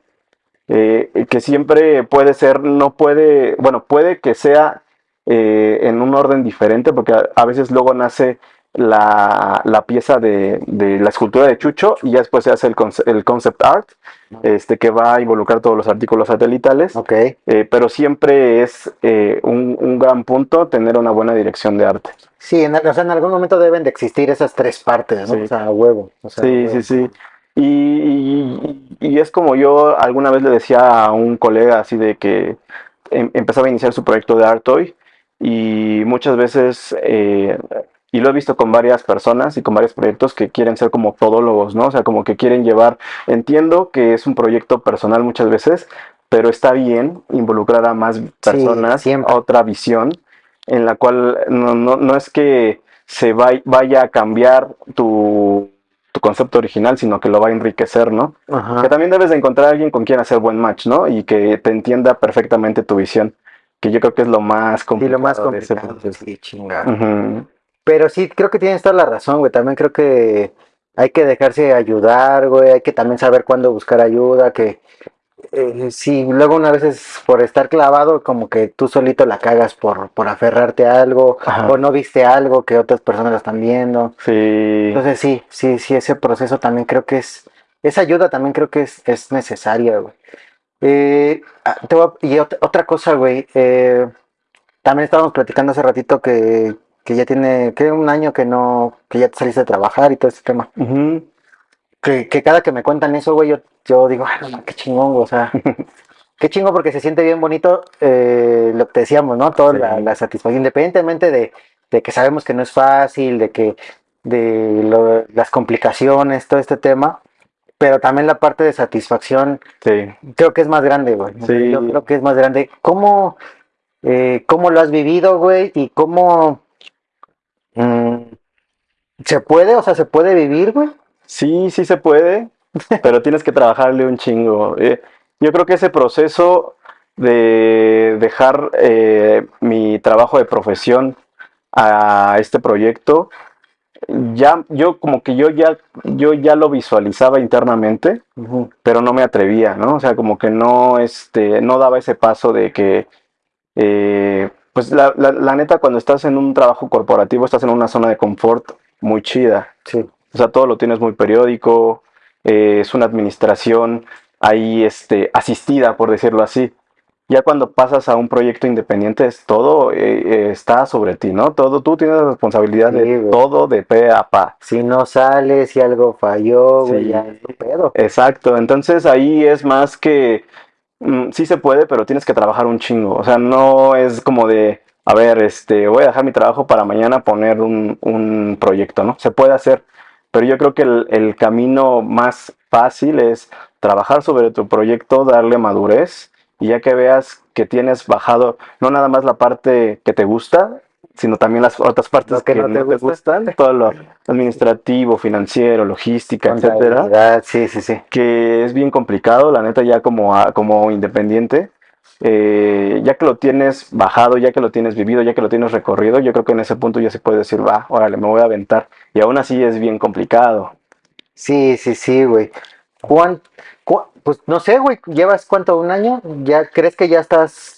Eh, que siempre puede ser, no puede, bueno, puede que sea eh, en un orden diferente, porque a, veces luego nace la, la pieza de, de, la escultura de Chucho y ya después se hace el, el concept art, este, que va a involucrar todos los artículos satelitales. Okay. Eh, pero siempre es eh, un, un, gran punto tener una buena dirección de arte. Sí, en, o sea, en algún momento deben de existir esas tres partes, ¿no? Sí. O sea, huevo. O sea, sí, huevo. sí, sí. Y, y, y, es como yo alguna vez le decía a un colega así de que em, empezaba a iniciar su proyecto de Artoy y muchas veces, eh, y lo he visto con varias personas y con varios proyectos que quieren ser como todólogos, ¿no? O sea, como que quieren llevar, entiendo que es un proyecto personal muchas veces, pero está bien involucrar a más personas, sí, otra visión, en la cual no, no, no es que se vaya, a cambiar tu tu concepto original, sino que lo va a enriquecer, ¿no? Ajá. Que también debes de encontrar a alguien con quien hacer buen match, ¿no? Y que te entienda perfectamente tu visión, que yo creo que es lo más complicado. Sí, lo más de ese complicado, sí. Pero sí, creo que tienes toda la razón, güey. También creo que hay que dejarse ayudar, güey. Hay que también saber cuándo buscar ayuda, que eh, sí, luego una vez es por estar clavado, como que tú solito la cagas por, por aferrarte a algo, Ajá. o no viste algo que otras personas lo están viendo. Sí. Entonces sí, sí, sí, ese proceso también creo que es, esa ayuda también creo que es, es necesaria, güey. Eh, ah, te voy a- y ot- otra cosa, güey, eh, también estábamos platicando hace ratito que, que ya tiene, que un año que no, que ya te saliste de trabajar y todo ese tema. Que, que cada que me cuentan eso, güey, yo, yo digo, ay, no, qué chingón, güey", o sea, qué chingo porque se siente bien bonito eh, lo que te decíamos, ¿no? Toda Sí. la, la satisfacción, independientemente de, de que sabemos que no es fácil, de que de lo- las complicaciones, todo este tema, pero también la parte de satisfacción Sí. creo que es más grande, güey. Sí. Yo creo que es más grande. ¿Cómo, eh, cómo lo has vivido, güey? ¿Y cómo se puede? O sea, ¿se puede vivir, güey? Sí, sí se puede, pero tienes que trabajarle un chingo. Eh, yo creo que ese proceso de dejar eh, mi trabajo de profesión a este proyecto, ya, yo como que yo ya, yo ya lo visualizaba internamente, pero no me atrevía, ¿no? O sea, como que no, este, no daba ese paso de que, eh, pues la, la- la neta, cuando estás en un trabajo corporativo, estás en una zona de confort muy chida. Sí. O sea, todo lo tienes muy periódico, eh, es una administración ahí este, asistida, por decirlo así. Ya cuando pasas a un proyecto independiente, es todo eh, eh, está sobre ti, ¿no? Todo, tú tienes la responsabilidad Sí, de güey. todo de pe a pa. Si no sale, si algo falló, güey, ya es tu pedo. Exacto, entonces ahí es más que mm, sí se puede, pero tienes que trabajar un chingo. O sea, no es como de, a ver, este, voy a dejar mi trabajo para mañana poner un, un proyecto, ¿no? Se puede hacer, pero yo creo que el, el camino más fácil es trabajar sobre tu proyecto, darle madurez y ya que veas que tienes bajado no nada más la parte que te gusta, sino también las otras partes que, que no no, te gusta. gustan, todo lo administrativo, financiero, logística, etcétera, Sí, sí, sí. que es bien complicado, la neta ya como, como independiente, eh, ya que lo tienes bajado, ya que lo tienes vivido, ya que lo tienes recorrido, yo creo que en ese punto ya se puede decir, va, órale, me voy a aventar. Y aún así es bien complicado. Sí, sí, sí, güey. ¿Cuán- cu- pues no sé, güey, ¿llevas cuánto? ¿Un año? ¿Ya crees que ya estás?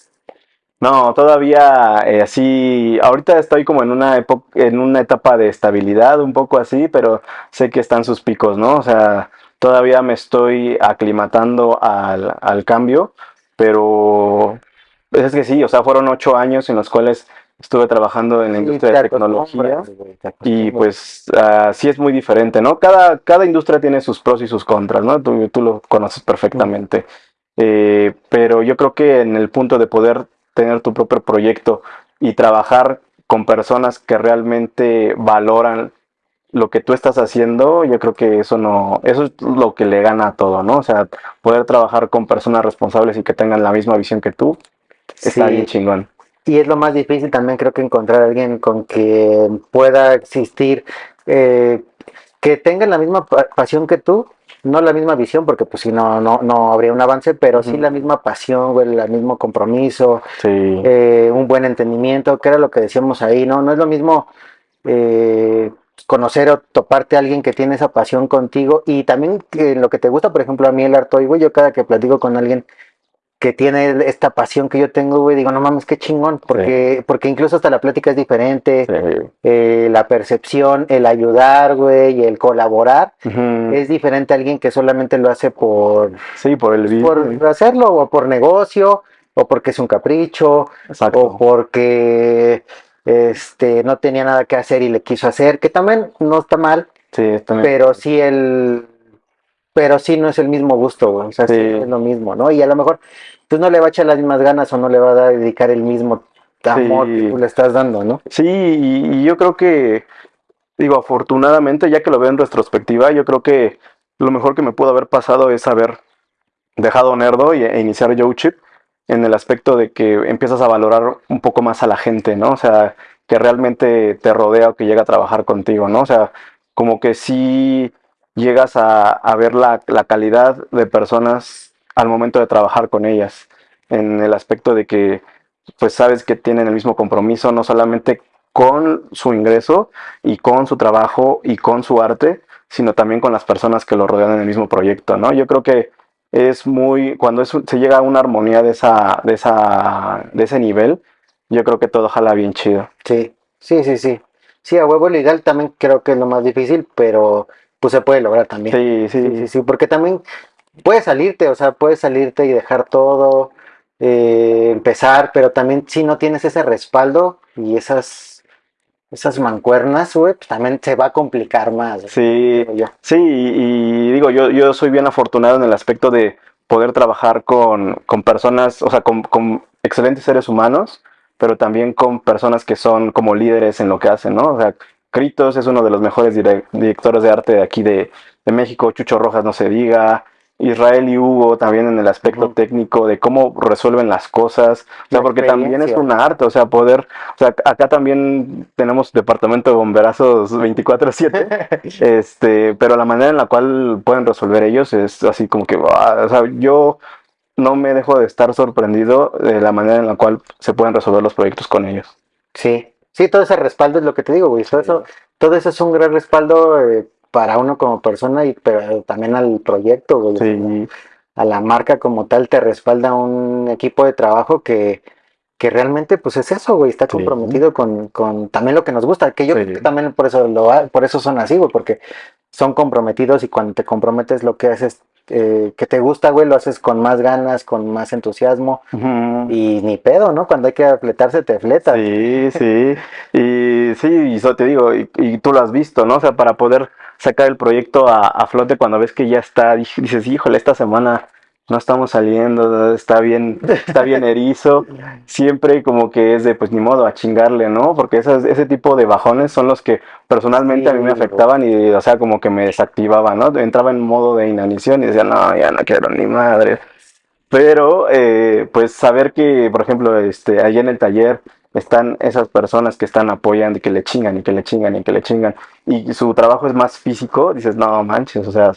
No, todavía eh, así, ahorita estoy como en una en una etapa de estabilidad, un poco así, pero sé que están sus picos, ¿no? O sea, todavía me estoy aclimatando al, al cambio, pero es que sí, o sea, fueron ocho años en los cuales estuve trabajando en la industria de tecnología. Y pues ah, sí es muy diferente, ¿no? Cada, cada industria tiene sus pros y sus contras, ¿no? Tú, tú lo conoces perfectamente. Eh, pero yo creo que en el punto de poder tener tu propio proyecto y trabajar con personas que realmente valoran lo que tú estás haciendo, yo creo que eso no, eso es lo que le gana a todo, ¿no? O sea, poder trabajar con personas responsables y que tengan la misma visión que tú, está bien chingón. Y es lo más difícil también, creo que encontrar a alguien con que pueda existir, eh, que tengan la misma pa- pasión que tú, no la misma visión, porque pues si no, no, no habría un avance, pero sí la misma pasión, güey, el mismo compromiso, Sí, eh, un buen entendimiento, que era lo que decíamos ahí, ¿no? No es lo mismo eh, conocer o toparte a alguien que tiene esa pasión contigo y también que lo que te gusta, por ejemplo, a mí el arte, güey, yo cada que platico con alguien que tiene esta pasión que yo tengo, güey, digo, no mames, qué chingón, porque, porque incluso hasta la plática es diferente, sí. eh, la percepción, el ayudar, güey, el colaborar, es diferente a alguien que solamente lo hace por, Sí, por el bien. por hacerlo, o por negocio, o porque es un capricho, Exacto. o porque este no tenía nada que hacer y le quiso hacer, que también no está mal, Sí, también. pero sí el pero sí no es el mismo gusto, güey, o sea, sí. Sí. es lo mismo, ¿no? Y a lo mejor pues no le va a echar las mismas ganas o no le va a dedicar el mismo amor Sí. que tú le estás dando, ¿no? Sí, y, y yo creo que, digo, afortunadamente, ya que lo veo en retrospectiva, yo creo que lo mejor que me pudo haber pasado es haber dejado Nerdo y, e iniciar Chip en el aspecto de que empiezas a valorar un poco más a la gente, ¿no? O sea, que realmente te rodea o que llega a trabajar contigo, ¿no? O sea, como que sí llegas a, ver la, calidad de personas al momento de trabajar con ellas, en el aspecto de que pues sabes que tienen el mismo compromiso, no solamente con su ingreso y con su trabajo y con su arte, sino también con las personas que lo rodean en el mismo proyecto, ¿no? Yo creo que es muy, cuando es se llega a una armonía de, esa, de, esa, de ese nivel, yo creo que todo jala bien chido. Sí, sí, sí, sí. Sí, a huevo legal también creo que es lo más difícil, pero pues se puede lograr también. Sí, sí, Sí, sí, sí, porque también puedes salirte, o sea, puedes salirte y dejar todo, eh, empezar, pero también si no tienes ese respaldo y esas, esas mancuernas, güey, pues también se va a complicar más. Sí, yo. sí, y, y digo, yo, yo soy bien afortunado en el aspecto de poder trabajar con, con personas, o sea, con, con excelentes seres humanos, pero también con personas que son como líderes en lo que hacen, ¿no? O sea, Critos es uno de los mejores direc- directores de arte de aquí de, de México, Chucho Rojas no se diga, Israel y Hugo también en el aspecto técnico de cómo resuelven las cosas, o sea, La porque también es un arte, o sea, poder, o sea, acá también tenemos departamento de bomberazos 24/7, este, pero la manera en la cual pueden resolver ellos es así como que, ah, o sea, yo no me dejo de estar sorprendido de la manera en la cual se pueden resolver los proyectos con ellos. Sí, sí, todo ese respaldo es lo que te digo, güey. Todo eso, todo eso es un gran respaldo eh, para uno como persona y pero también al proyecto, güey. Sí, A la marca como tal te respalda un equipo de trabajo que, que realmente pues es eso, güey. Está Sí. comprometido con, con también lo que nos gusta. Que yo Sí. creo que también por eso lo por eso son así, güey, porque son comprometidos y cuando te comprometes lo que haces eh, que te gusta, güey, lo haces con más ganas, con más entusiasmo y ni pedo, ¿no? Cuando hay que fletarse te fletas. Sí, sí. Y sí, y eso te digo, y, y tú lo has visto, ¿no? O sea, para poder sacar el proyecto a, a flote cuando ves que ya está, dices, híjole, esta semana no estamos saliendo, está bien, está bien erizo. Siempre como que es de, pues ni modo, a chingarle, ¿no? Porque esas, ese tipo de bajones son los que personalmente a mí me afectaban y, o sea, como que me desactivaban, ¿no? Entraba en modo de inanición y decía, no, ya no quiero ni madre. Pero, eh, pues saber que, por ejemplo, este, allá en el taller están esas personas que están apoyando y que le chingan y que le chingan y que le chingan y su trabajo es más físico, dices, no manches, o sea,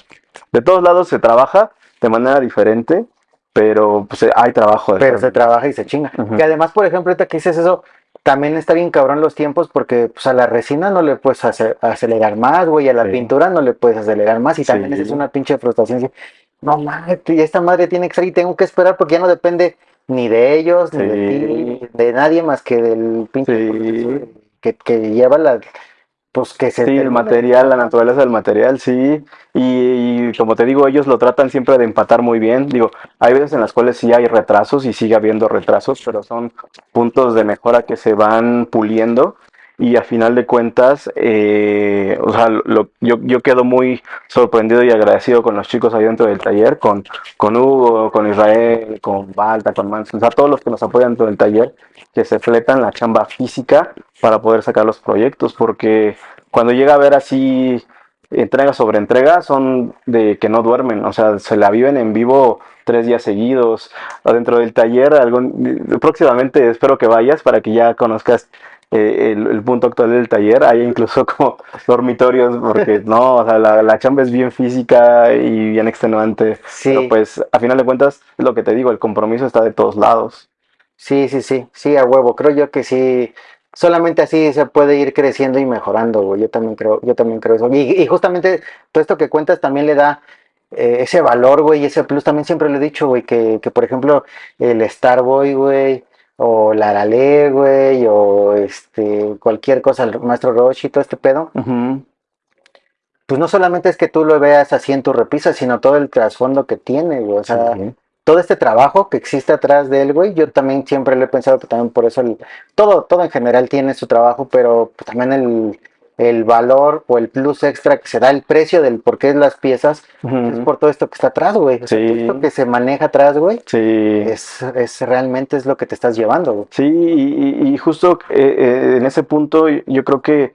de todos lados se trabaja de manera diferente, pero pues hay trabajo. Pero se trabaja y se chinga. Y además, por ejemplo, ahorita que dices eso, también está bien cabrón los tiempos porque pues, a la resina no le puedes acelerar más, güey, a la pintura no le puedes acelerar más y también es una pinche frustración. No mames, esta madre tiene que salir y tengo que esperar porque ya no depende ni de ellos, ni de ti, de nadie más que del pinche que, que lleva la, pues que se sí, el material, la naturaleza del material, sí. Y, como te digo, ellos lo tratan siempre de empatar muy bien. Digo, hay veces en las cuales sí hay retrasos y sigue habiendo retrasos, pero son puntos de mejora que se van puliendo y a final de cuentas, eh, o sea, yo, yo, quedo muy sorprendido y agradecido con los chicos ahí dentro del taller, con, con Hugo, con Israel, con Balta, con Manson, o sea, todos los que nos apoyan dentro del taller, que se fletan la chamba física para poder sacar los proyectos, porque cuando llega a ver así entrega sobre entrega son de que no duermen, o sea, se la viven en vivo tres días seguidos. Dentro del taller, próximamente espero que vayas para que ya conozcas eh, el, punto actual del taller. Hay incluso como dormitorios, porque no, o sea, la, la, chamba es bien física y bien extenuante. Sí. Pero pues, a final de cuentas, lo que te digo, el compromiso está de todos lados. Sí, sí, sí, sí, a huevo. Creo yo que sí. Solamente así se puede ir creciendo y mejorando, güey. Yo también creo, yo también creo eso. Y, justamente todo esto que cuentas también le da eh, ese valor, güey, y ese plus. También siempre le he dicho, güey, que, que por ejemplo, el Starboy, güey, o la Arale, güey, o este, cualquier cosa, el maestro Roche y todo este pedo. Pues no solamente es que tú lo veas así en tu repisa, sino todo el trasfondo que tiene, güey. O sea, todo este trabajo que existe atrás de él, güey, yo también siempre lo he pensado que también por eso el, todo, todo en general tiene su trabajo, pero también el, el valor o el plus extra que se da, el precio del por qué es las piezas, es por todo esto que está atrás, güey. todo esto que se maneja atrás, güey, sí. es, es, realmente es lo que te estás llevando, güey. Sí, y, justo eh, eh, en ese punto yo creo que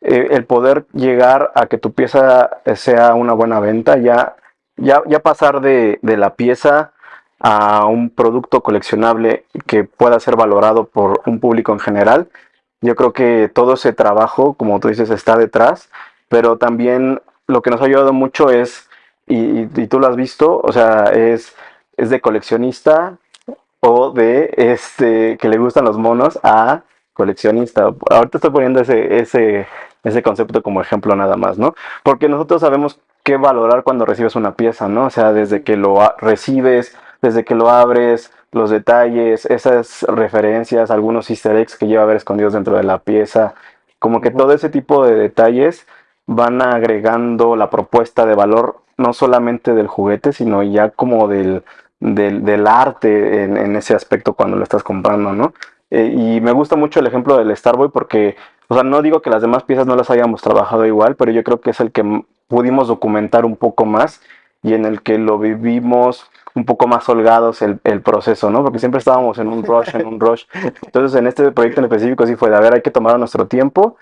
eh, el poder llegar a que tu pieza sea una buena venta, ya, ya, ya pasar de, de la pieza a un producto coleccionable que pueda ser valorado por un público en general, yo creo que todo ese trabajo, como tú dices, está detrás, pero también lo que nos ha ayudado mucho es, y, tú lo has visto, o sea, es, es de coleccionista o de este que le gustan los monos a coleccionista. Ahorita estoy poniendo ese, ese, ese concepto como ejemplo nada más, ¿no? Porque nosotros sabemos qué valorar cuando recibes una pieza, ¿no? O sea, desde que lo recibes, desde que lo abres, los detalles, esas referencias, algunos easter eggs que lleva a ver escondidos dentro de la pieza, como que todo ese tipo de detalles van agregando la propuesta de valor no solamente del juguete, sino ya como del, del, arte en, ese aspecto cuando lo estás comprando, ¿no? Eh, y me gusta mucho el ejemplo del Starboy porque, o sea, no digo que las demás piezas no las hayamos trabajado igual, pero yo creo que es el que pudimos documentar un poco más y en el que lo vivimos un poco más holgados el, el, proceso, ¿no? Porque siempre estábamos en un rush, en un rush. Entonces, en este proyecto en específico sí fue de, a ver, hay que tomar nuestro tiempo,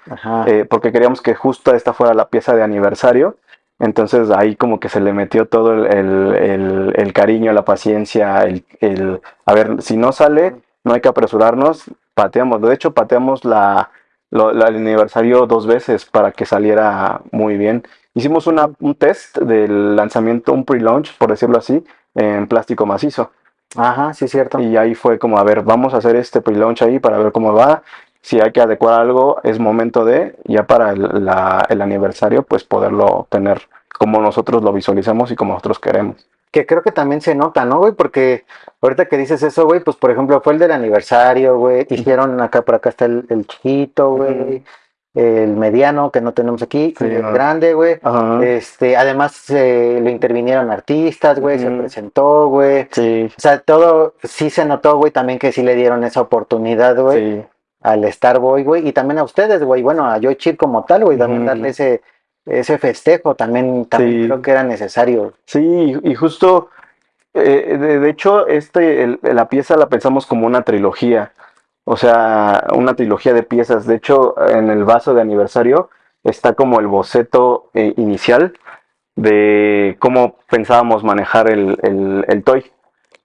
eh, porque queríamos que justo esta fuera la pieza de aniversario. Entonces, ahí como que se le metió todo el, el, el cariño, la paciencia, el, a ver, si no sale, no hay que apresurarnos, pateamos. De hecho, pateamos la, el aniversario dos veces para que saliera muy bien. Hicimos una, un test del lanzamiento, un pre-launch, por decirlo así, en plástico macizo. Ajá, sí, es cierto. Y ahí fue como, a ver, vamos a hacer este pre-launch ahí para ver cómo va. Si hay que adecuar algo, es momento de, ya para el, el aniversario, pues poderlo tener como nosotros lo visualizamos y como nosotros queremos. Que creo que también se nota, ¿no, güey? Porque ahorita que dices eso, güey, pues por ejemplo fue el del aniversario, güey. Hicieron acá, por acá está el, el chiquito, güey el mediano que no tenemos aquí, el grande, güey. Este, además eh, lo intervinieron artistas, güey, se presentó, güey. Sí. O sea, todo sí se notó, güey, también que sí le dieron esa oportunidad, güey. Al Starboy, güey, y también a ustedes, güey, bueno, a Yoichir como tal, güey, también darle ese, ese festejo, también, también creo que era necesario. Sí, y justo, eh, de, hecho, este, la pieza la pensamos como una trilogía. O sea, una trilogía de piezas. De hecho, en el vaso de aniversario está como el boceto eh, inicial de cómo pensábamos manejar el, el, toy.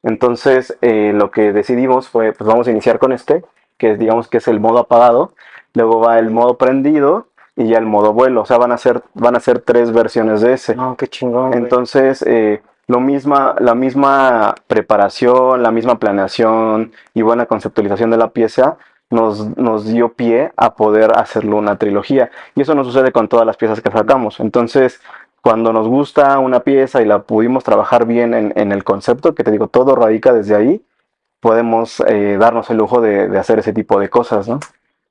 Entonces, eh, lo que decidimos fue, pues vamos a iniciar con este, que digamos que es el modo apagado, luego va el modo prendido y ya el modo vuelo. O sea, van a ser, van a ser tres versiones de ese. No, qué chingón. Entonces, eh, lo misma, la misma preparación, la misma planeación y buena conceptualización de la pieza nos, nos dio pie a poder hacerlo una trilogía. Y eso no sucede con todas las piezas que sacamos. Entonces, cuando nos gusta una pieza y la pudimos trabajar bien en, en el concepto, que te digo, todo radica desde ahí, podemos eh, darnos el lujo de, de hacer ese tipo de cosas, ¿no?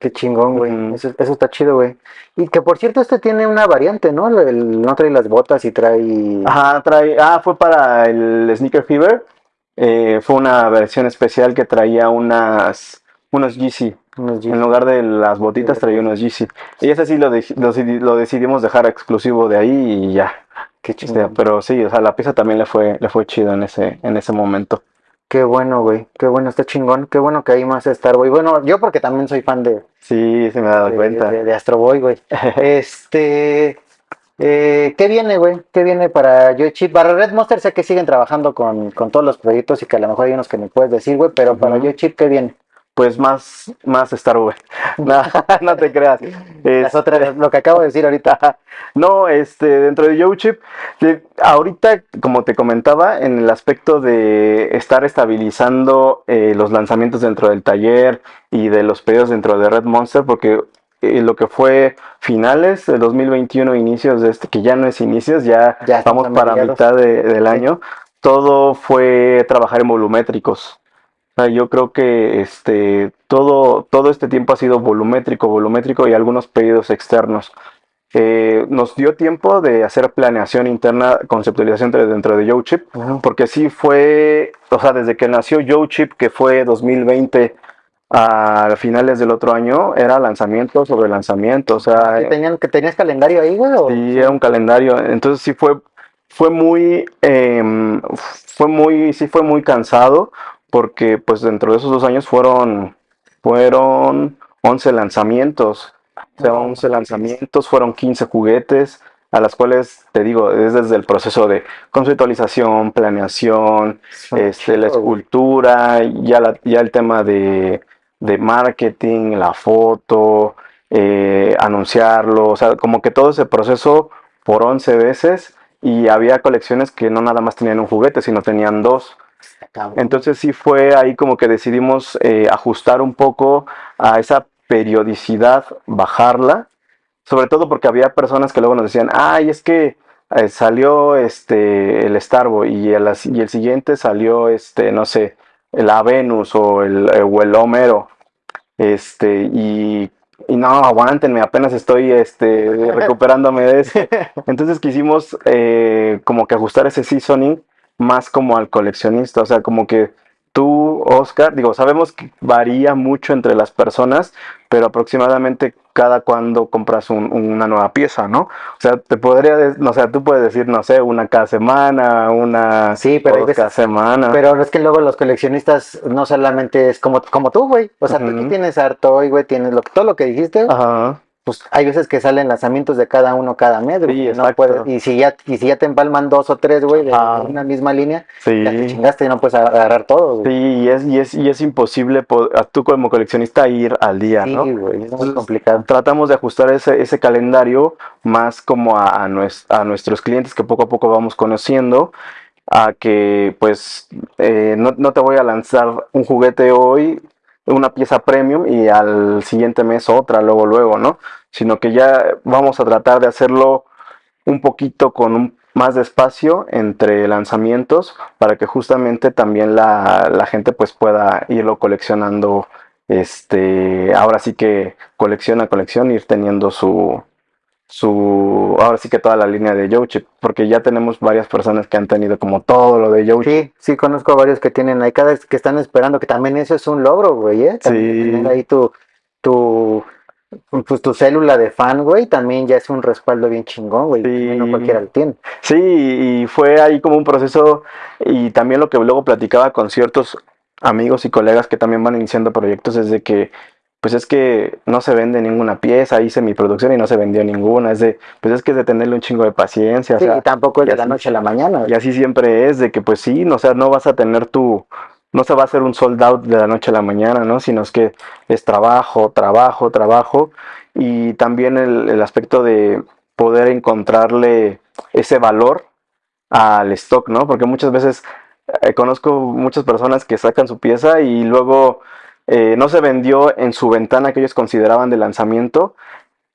Qué chingón, güey. Eso, eso está chido, güey. Y que por cierto, este tiene una variante, ¿no? El- no trae las botas y trae. Ajá, trae, ah, fue para el Sneaker Fever. eh, fue una versión especial que traía unas, unos Yeezy. unos jeans. En lugar de las botitas traía unos Yeezy. Y ese sí lo, lo, deci- lo decidimos dejar exclusivo de ahí y ya. Qué Este, chingón. pero sí, o sea, la pieza también le fue, le fue chido en ese, en ese momento. Qué bueno, güey. Qué bueno, está chingón. Qué bueno que hay más Star Boy. Bueno, yo porque también soy fan de, Sí, se me ha dado de, cuenta. de- de Astro Boy, güey. Este. eh, ¿qué viene, güey? ¿Qué viene para Yo Chip? Para Red Monster sé que siguen trabajando con, con todos los proyectos y que a lo mejor hay unos que me puedes decir, güey, pero para Ujú. Yo Chip, ¿qué viene? Pues más, más Star Wars. No, no te creas. Es- otras, lo que acabo de decir ahorita. No, este, dentro de YoChip, ahorita, como te comentaba, en el aspecto de estar estabilizando eh, los lanzamientos dentro del taller y de los pedidos dentro de Red Monster, porque eh, lo que fue finales de 2021, inicios de este, que ya no es inicios, ya, Ya estamos para mediados. mitad de- del año, todo fue trabajar en volumétricos. Sea, yo creo que este, todo, todo este tiempo ha sido volumétrico, volumétrico y algunos pedidos externos. Eh, nos dio tiempo de hacer planeación interna, conceptualización de- dentro de YoChip, porque sí fue, o sea, desde que nació YoChip, que fue 2020 a finales del otro año, era lanzamiento sobre lanzamiento, o sea, ¿Que tenían, que tenías calendario ahí, güey? o- Sí, era un calendario. Entonces sí fue, fue muy, em, fue muy, sí fue muy cansado porque pues dentro de esos dos años fueron, fueron 11 lanzamientos. O sea, 11 lanzamientos, fueron 15 juguetes, a las cuales, te digo, es desde el proceso de conceptualización, planeación, este, la escultura, ya, la- ya el tema de, de marketing, la foto, eh, anunciarlo, o sea, como que todo ese proceso por 11 veces y había colecciones que no nada más tenían un juguete, sino tenían dos. Entonces sí fue ahí como que decidimos eh, ajustar un poco a esa periodicidad, bajarla, sobre todo porque había personas que luego nos decían, ay, es que eh, salió este el Starbo y el, y el siguiente salió este, no sé, la Venus o el, eh, o el Homero. Este, y, y no, aguántenme, apenas estoy este, recuperándome de eso. Entonces quisimos eh, como que ajustar ese seasoning más como al coleccionista, o sea, como que tú, Oscar, digo, sabemos que varía mucho entre las personas, pero aproximadamente cada cuando compras un- una nueva pieza, ¿no? O sea, te podría, o sea, tú puedes decir, no sé, una cada semana, una Sí, pero dos veces- cada semana. Pero es que luego los coleccionistas no solamente es como, como tú, güey. O sea, tú aquí tienes Artoy, güey, tienes lo, todo lo que dijiste. Ajá. Pues hay veces que salen lanzamientos de cada uno cada mes, güey. Sí, no puedes, y si ya, y si ya te empalman dos o tres, güey, de Ah. una misma línea, Sí. ya te chingaste y no puedes agarrar todo, güey. Sí, y es, y es, y es imposible tú como coleccionista ir al día, Sí, ¿no? güey, es muy Entonces, complicado. Tratamos de ajustar ese, ese calendario más como a, a a nuestros clientes que poco a poco vamos conociendo, a que pues eh, no, no te voy a lanzar un juguete hoy, una pieza premium y al siguiente mes otra, luego, luego, ¿no? Sino que ya vamos a tratar de hacerlo un poquito con un más de espacio entre lanzamientos para que justamente también la, la gente pues pueda irlo coleccionando este ahora sí que colección a colección ir teniendo su su ahora sí que toda la línea de Yochip porque ya tenemos varias personas que han tenido como todo lo de Yochip Sí, sí, conozco a varios que tienen ahí, cada que están esperando, que también eso es un logro, güey, ¿eh? También Sí. tener ahí tu, tu, pues tu célula de fan, güey, también ya es un respaldo bien chingón, güey. Sí. No cualquiera lo tiene. Sí, y fue ahí como un proceso y también lo que luego platicaba con ciertos amigos y colegas que también van iniciando proyectos es de que pues es que no se vende ninguna pieza, hice mi producción y no se vendió ninguna, es de pues es que es de tenerle un chingo de paciencia, o Sí, sea, y tampoco es y de la así- noche a la mañana. y así siempre es de que pues sí, no, o sea, no vas a tener tu no se va a hacer un sold out de la noche a la mañana, ¿no? Sino es que es trabajo, trabajo, trabajo y también el, el aspecto de poder encontrarle ese valor al stock, ¿no? Porque muchas veces eh, conozco muchas personas que sacan su pieza y luego eh, no se vendió en su ventana que ellos consideraban de lanzamiento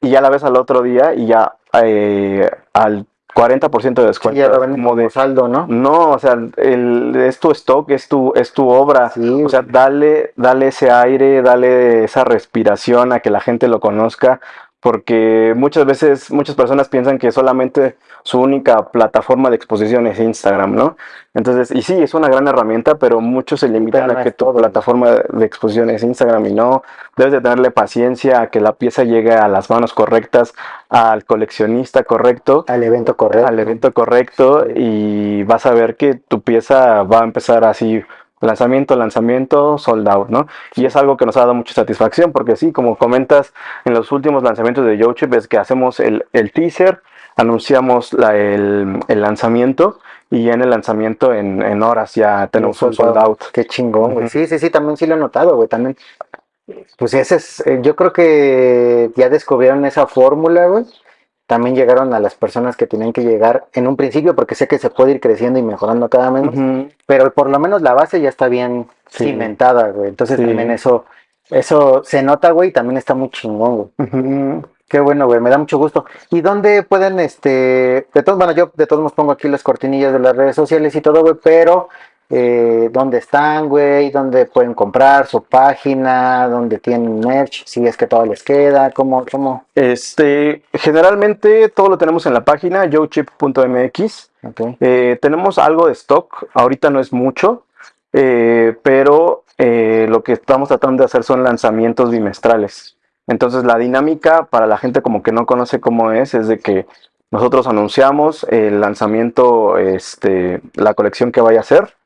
y ya la ves al otro día y ya eh, al 40% de descuento. Sí, ya lo venden como saldo, ¿no? No, o sea, el, es tu stock, es tu, es tu obra. Sí, o sea, dale, dale ese aire, dale esa respiración a que la gente lo conozca, porque muchas veces muchas personas piensan que solamente su única plataforma de exposición es Instagram, ¿no? Entonces, y sí, es una gran herramienta, pero muchos se limitan Pero no a que tu plataforma de exposición es Instagram y no. Debes de tenerle paciencia a que la pieza llegue a las manos correctas, al coleccionista correcto, Al evento correcto. al evento correcto y vas a ver que tu pieza va a empezar así lanzamiento, lanzamiento, sold out, ¿no? Y es algo que nos ha dado mucha satisfacción porque sí, como comentas en los últimos lanzamientos de YoChip es que hacemos el, el teaser, anunciamos la- el, el lanzamiento y ya en el lanzamiento en, en horas ya tenemos un sold out. Qué chingón, güey. Sí, sí, sí, también sí lo he notado, güey. También, pues ese es, eh, yo creo que ya descubrieron esa fórmula, güey. También llegaron a las personas que tenían que llegar en un principio, porque sé que se puede ir creciendo y mejorando cada mes, pero por lo menos la base ya está bien Sí. cimentada, güey. Entonces Sí. también eso, eso se nota, güey, y también está muy chingón, güey. Qué bueno, güey, me da mucho gusto. ¿Y dónde pueden, este, de todos, bueno, yo de todos modos pongo aquí las cortinillas de las redes sociales y todo, güey, pero eh, dónde están, güey, dónde pueden comprar su página, dónde tienen merch, si es que todo les queda, cómo, cómo, Este, generalmente todo lo tenemos en la página yochip.mx. Eh, tenemos algo de stock, ahorita no es mucho, eh, pero eh, lo que estamos tratando de hacer son lanzamientos bimestrales. Entonces la dinámica para la gente como que no conoce cómo es, es de que nosotros anunciamos el lanzamiento, este, la colección que vaya a ser,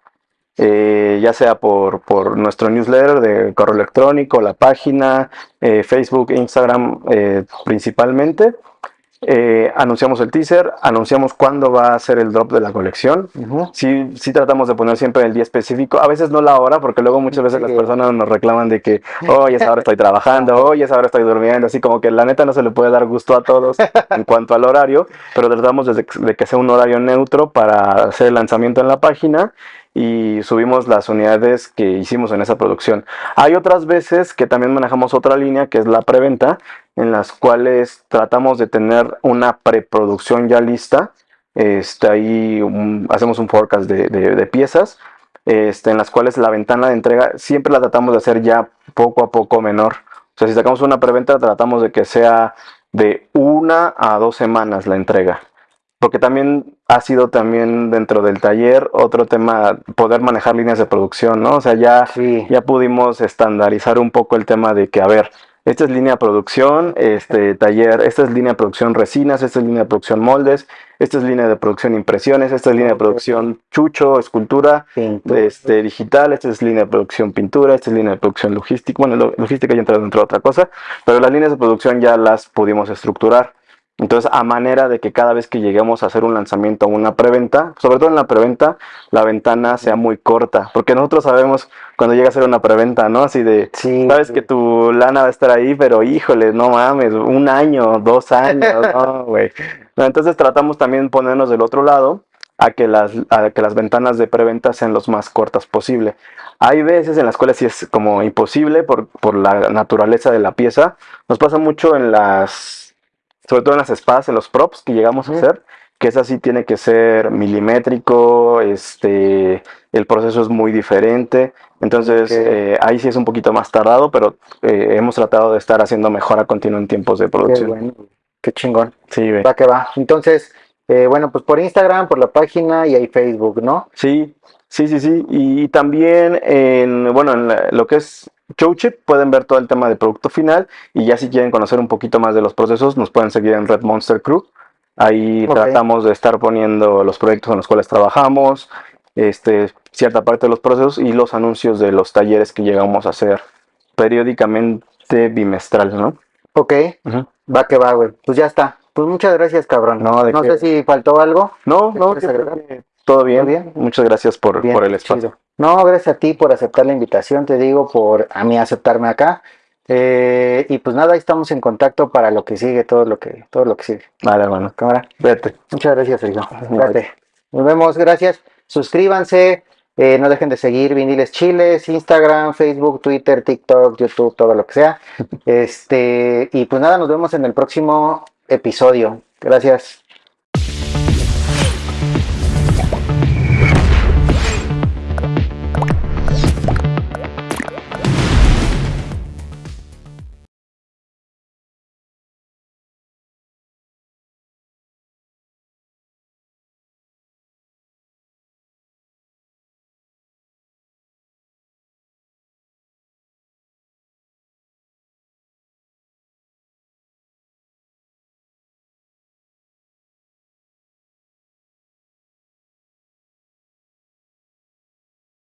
eh, ya sea por, por nuestro newsletter de correo electrónico, la página, eh, Facebook, Instagram eh, principalmente. Eh, anunciamos el teaser, anunciamos cuándo va a ser el drop de la colección. ujú, Sí, sí tratamos de poner siempre el día específico, a veces no la hora, porque luego muchas veces Sí. las personas nos reclaman de que, hoy esa hora estoy trabajando, hoy esa hora estoy durmiendo, así como que la neta no se le puede dar gusto a todos en cuanto al horario, pero tratamos de, de que sea un horario neutro para hacer el lanzamiento en la página y subimos las unidades que hicimos en esa producción. Hay otras veces que también manejamos otra línea que es la preventa, en las cuales tratamos de tener una preproducción ya lista. Este, ahí un- hacemos un forecast de, de- de piezas, este, en las cuales la ventana de entrega siempre la tratamos de hacer ya poco a poco menor. O sea, si sacamos una preventa, tratamos de que sea de una a dos semanas la entrega. Porque también ha sido también dentro del taller otro tema poder manejar líneas de producción, ¿no? O sea, ya sí, ya pudimos estandarizar un poco el tema de que, a ver, esta es línea de producción, este taller, esta es línea de producción resinas, esta es línea de producción moldes, esta es línea de producción impresiones, esta es línea de producción chucho, escultura, pintura, este, digital, esta es línea de producción pintura, esta es línea de producción logística, bueno, lo- logística ya entra dentro de otra cosa, pero las líneas de producción ya las pudimos estructurar. Entonces, a manera de que cada vez que lleguemos a hacer un lanzamiento o una preventa, sobre todo en la preventa, la ventana sea muy corta, porque nosotros sabemos cuando llega a ser una preventa, ¿no? Así de, sí, sabes que tu lana va a estar ahí, pero híjole, no mames, un año, dos años, no, güey. Entonces tratamos también ponernos del otro lado a que las, a que las ventanas de preventa sean los más cortas posible. Hay veces en las cuales sí es como imposible por, por la naturaleza de la pieza. Nos pasa mucho en las, sobre todo en las espadas, en los props que llegamos a hacer, que esa sí tiene que ser milimétrico, este, el proceso es muy diferente. Entonces, eh, ahí sí es un poquito más tardado, pero eh, hemos tratado de estar haciendo mejora continua en tiempos de qué producción. bueno, qué chingón, Sí, güey. va que va. Entonces, eh, bueno, pues por Instagram, por la página y ahí Facebook, ¿no? Sí, sí, sí, sí. Y también en, bueno, en la- lo que es Showchip pueden ver todo el tema de producto final y ya si quieren conocer un poquito más de los procesos nos pueden seguir en Red Monster Crew. Ahí tratamos de estar poniendo los proyectos en los cuales trabajamos, este, cierta parte de los procesos y los anuncios de los talleres que llegamos a hacer periódicamente bimestral, ¿no? Ok, va que va, güey. Pues ya está. Pues muchas gracias, cabrón. No, ¿de no qué? sé si faltó algo. No, ¿Me no, agregar? que todo bien. bien? Muchas gracias por, Bien, por el espacio. chido. No, gracias a ti por aceptar la invitación, te digo, por a mí aceptarme acá. Eh, y pues nada, ahí estamos en contacto para lo que sigue, todo lo que, todo lo que sigue. Vale, hermano. Cámara. Vete. Muchas gracias, Sergio. Cuídate. Nos vemos, gracias. Suscríbanse, eh, no dejen de seguir Viniles Chiles, Instagram, Facebook, Twitter, TikTok, YouTube, todo lo que sea. Este, y pues nada, nos vemos en el próximo episodio. Gracias.